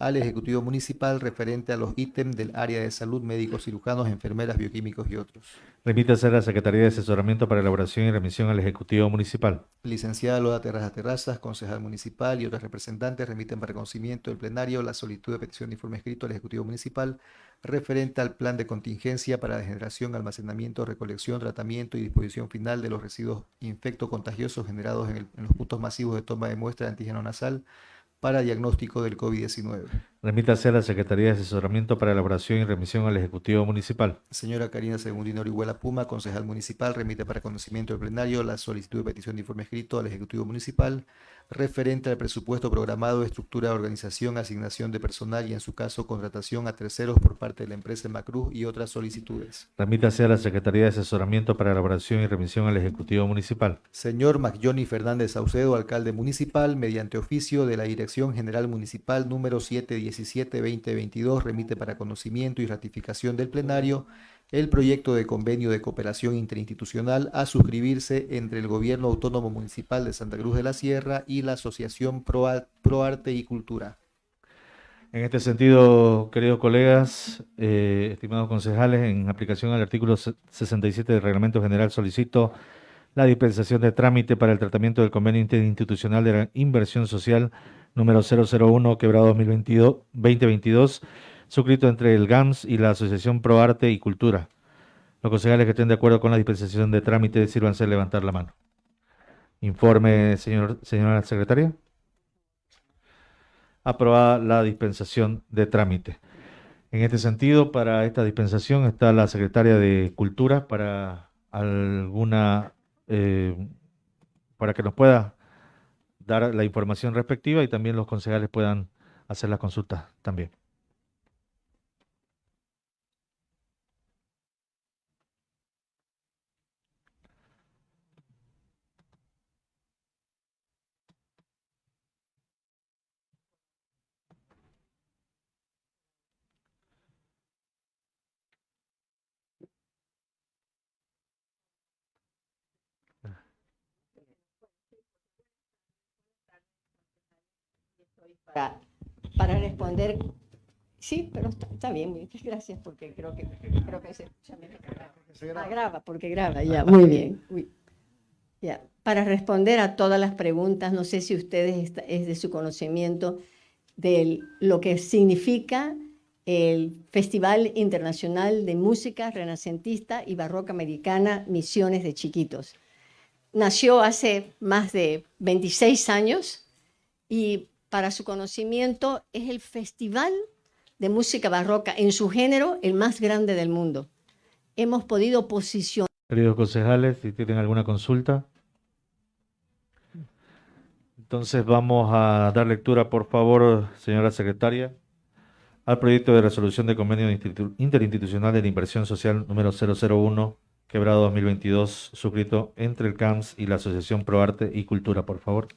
al Ejecutivo Municipal referente a los ítems del área de salud, médicos, cirujanos, enfermeras, bioquímicos y otros. Remítase a la Secretaría de Asesoramiento para Elaboración y Remisión al Ejecutivo Municipal. Licenciada Lola Terrazas Terrazas, concejal municipal y otros representantes remiten para conocimiento del plenario la solicitud de petición de informe escrito al Ejecutivo Municipal referente al plan de contingencia para la generación, almacenamiento, recolección, tratamiento y disposición final de los residuos infecto-contagiosos generados en, el- en los puntos masivos de toma de muestra de antígeno nasal para diagnóstico del COVID-19. Remítase a la Secretaría de Asesoramiento para elaboración y remisión al Ejecutivo Municipal. Señora Karina Segundino Orihuela Puma, concejal municipal, remite para conocimiento del plenario la solicitud de petición de informe escrito al Ejecutivo Municipal referente al presupuesto programado, estructura de organización, asignación de personal y, en su caso, contratación a terceros por parte de la empresa Macruz y otras solicitudes. Remítase a la Secretaría de Asesoramiento para elaboración y remisión al Ejecutivo Municipal. Señor Macjoni Fernández Saucedo, alcalde municipal, mediante oficio de la Dirección General Municipal número 717-2022, remite para conocimiento y ratificación del plenario el proyecto de convenio de cooperación interinstitucional a suscribirse entre el Gobierno Autónomo Municipal de Santa Cruz de la Sierra y la Asociación Pro, Arte y Cultura. En este sentido, queridos colegas, eh, estimados concejales, en aplicación al artículo 67 del Reglamento General solicito la dispensación de trámite para el tratamiento del convenio interinstitucional de la inversión social número 001 quebrado 2022, 2022 suscrito entre el GAMS y la Asociación Pro Arte y Cultura. Los concejales que estén de acuerdo con la dispensación de trámite, sírvanse levantar la mano. Informe, señor, señora secretaria. Aprobada la dispensación de trámite. En este sentido, para esta dispensación está la secretaria de Cultura para alguna, eh, para que nos pueda dar la información respectiva y también los concejales puedan hacer la consulta también. Para, para responder. Sí, pero está, bien, gracias, porque creo que, creo que se escucha Ah, graba, porque graba, ya, muy bien. Ya. Para responder a todas las preguntas, no sé si ustedes es de su conocimiento de lo que significa el Festival Internacional de Música Renacentista y Barroca Americana Misiones de Chiquitos. Nació hace más de 26 años y para su conocimiento, es el festival de música barroca en su género el más grande del mundo. Hemos podido posicionar. Queridos concejales, si tienen alguna consulta. Entonces vamos a dar lectura, por favor, señora secretaria, al proyecto de resolución de convenio interinstitucional de la inversión social número 001, quebrado 2022, suscrito entre el CAMS y la Asociación Pro Arte y Cultura, por favor.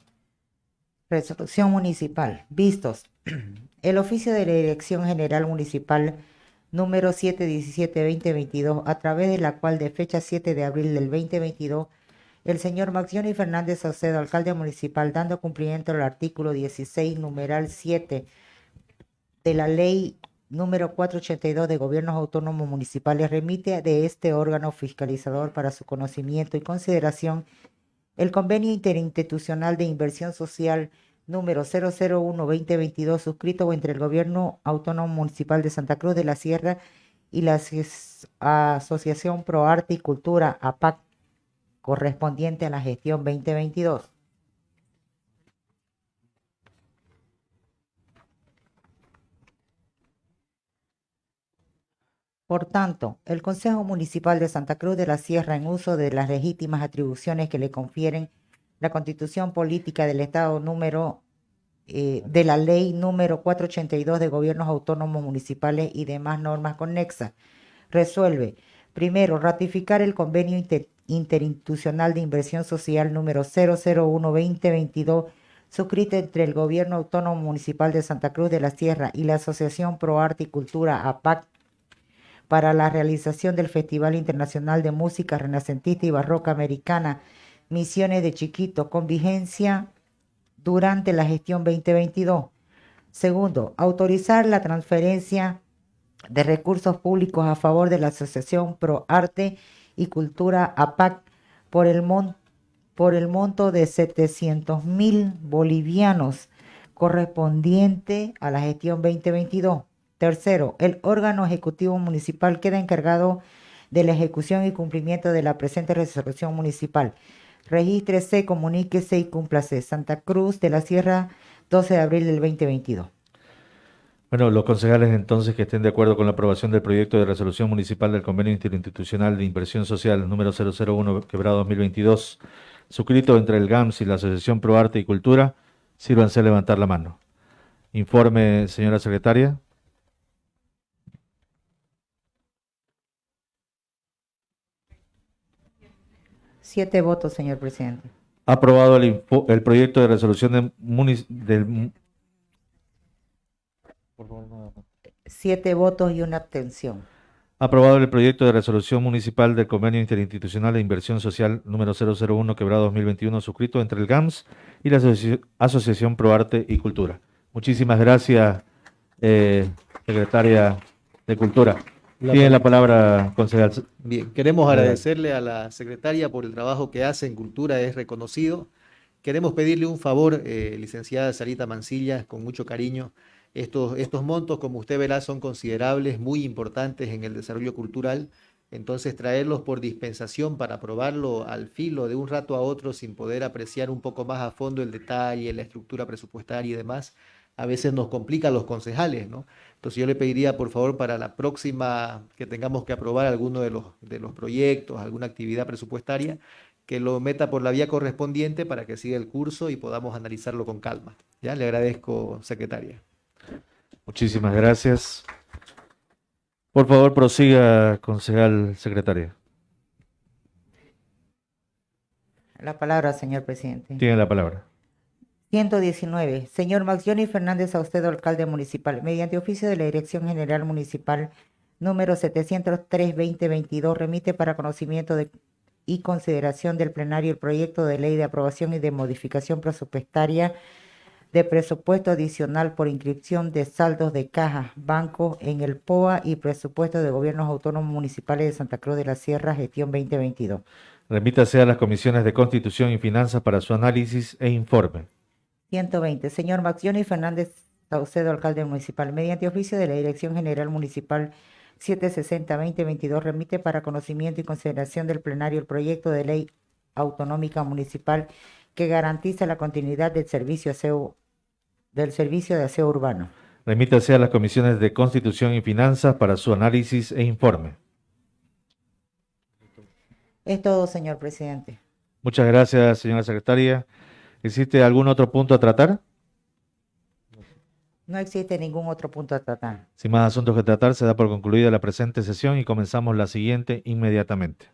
Resolución municipal. Vistos. El oficio de la Dirección General Municipal número 717-2022, a través de la cual de fecha 7 de abril del 2022, el señor Maxioni Fernández Saucedo, alcalde municipal, dando cumplimiento al artículo 16, numeral 7 de la ley número 482 de gobiernos autónomos municipales, remite de este órgano fiscalizador para su conocimiento y consideración el convenio interinstitucional de inversión social número 001-2022 suscrito entre el Gobierno Autónomo Municipal de Santa Cruz de la Sierra y la Asociación Pro Arte y Cultura, APAC, correspondiente a la gestión 2022. Por tanto, el Consejo Municipal de Santa Cruz de la Sierra, en uso de las legítimas atribuciones que le confieren la Constitución Política del Estado número eh, de la Ley número 482 de Gobiernos Autónomos Municipales y demás normas conexas, resuelve, primero, ratificar el convenio interinstitucional de inversión social número 001-2022 suscrito entre el Gobierno Autónomo Municipal de Santa Cruz de la Sierra y la Asociación Pro Arte y Cultura APAC para la realización del Festival Internacional de Música Renacentista y Barroca Americana Misiones de Chiquito con vigencia durante la gestión 2022. Segundo, autorizar la transferencia de recursos públicos a favor de la Asociación Pro Arte y Cultura APAC por el, por el monto de 700 mil bolivianos correspondiente a la gestión 2022. El órgano ejecutivo municipal queda encargado de la ejecución y cumplimiento de la presente resolución municipal. Regístrese, comuníquese y cúmplase. Santa Cruz de la Sierra, 12 de abril del 2022. Bueno, los concejales entonces que estén de acuerdo con la aprobación del proyecto de resolución municipal del Convenio Interinstitucional de Inversión Social número 001 quebrado 2022, suscrito entre el GAMS y la Asociación Pro Arte y Cultura, sírvanse a levantar la mano. Informe, señora secretaria. Siete votos, señor presidente. Aprobado el, info- el proyecto de resolución de munic- del... Siete votos y una abstención. Aprobado el proyecto de resolución municipal del Convenio Interinstitucional de Inversión Social número 001 quebrado 2021 suscrito entre el GAMS y la Asoci- Asociación Pro Arte y Cultura. Muchísimas gracias, eh, secretaria de Cultura. Tiene la palabra, concejal. Bien, queremos agradecerle a la secretaria por el trabajo que hace en cultura, es reconocido. Queremos pedirle un favor, eh, licenciada Sarita Mancilla, con mucho cariño. Estos, estos montos, como usted verá, son considerables, muy importantes en el desarrollo cultural. Entonces, traerlos por dispensación para aprobarlo al filo de un rato a otro sin poder apreciar un poco más a fondo el detalle, la estructura presupuestaria y demás, a veces nos complica a los concejales, ¿no? Entonces yo le pediría, por favor, para la próxima que tengamos que aprobar alguno de los, de los proyectos, alguna actividad presupuestaria, que lo meta por la vía correspondiente para que siga el curso y podamos analizarlo con calma. Ya le agradezco, secretaria. Muchísimas gracias. Por favor, prosiga, concejal secretaria. La palabra, señor presidente. Tiene la palabra. 119. Señor Max Johnny Fernández Saucedo, alcalde municipal, mediante oficio de la Dirección General Municipal número 703-2022, remite para conocimiento y consideración del plenario el proyecto de ley de aprobación y de modificación presupuestaria de presupuesto adicional por inscripción de saldos de caja, banco en el POA y presupuesto de gobiernos autónomos municipales de Santa Cruz de la Sierra, gestión 2022. Remítase a las comisiones de Constitución y Finanzas para su análisis e informe. 120. Señor Maxioni Fernández Saucedo, alcalde municipal, mediante oficio de la Dirección General Municipal 760-2022, remite para conocimiento y consideración del plenario el proyecto de ley autonómica municipal que garantiza la continuidad del servicio aseo, del servicio de aseo urbano. Remítase a las comisiones de Constitución y Finanzas para su análisis e informe. Es todo, señor presidente. Muchas gracias, señora secretaria. ¿Existe algún otro punto a tratar? No existe ningún otro punto a tratar. Sin más asuntos que tratar, se da por concluida la presente sesión y comenzamos la siguiente inmediatamente.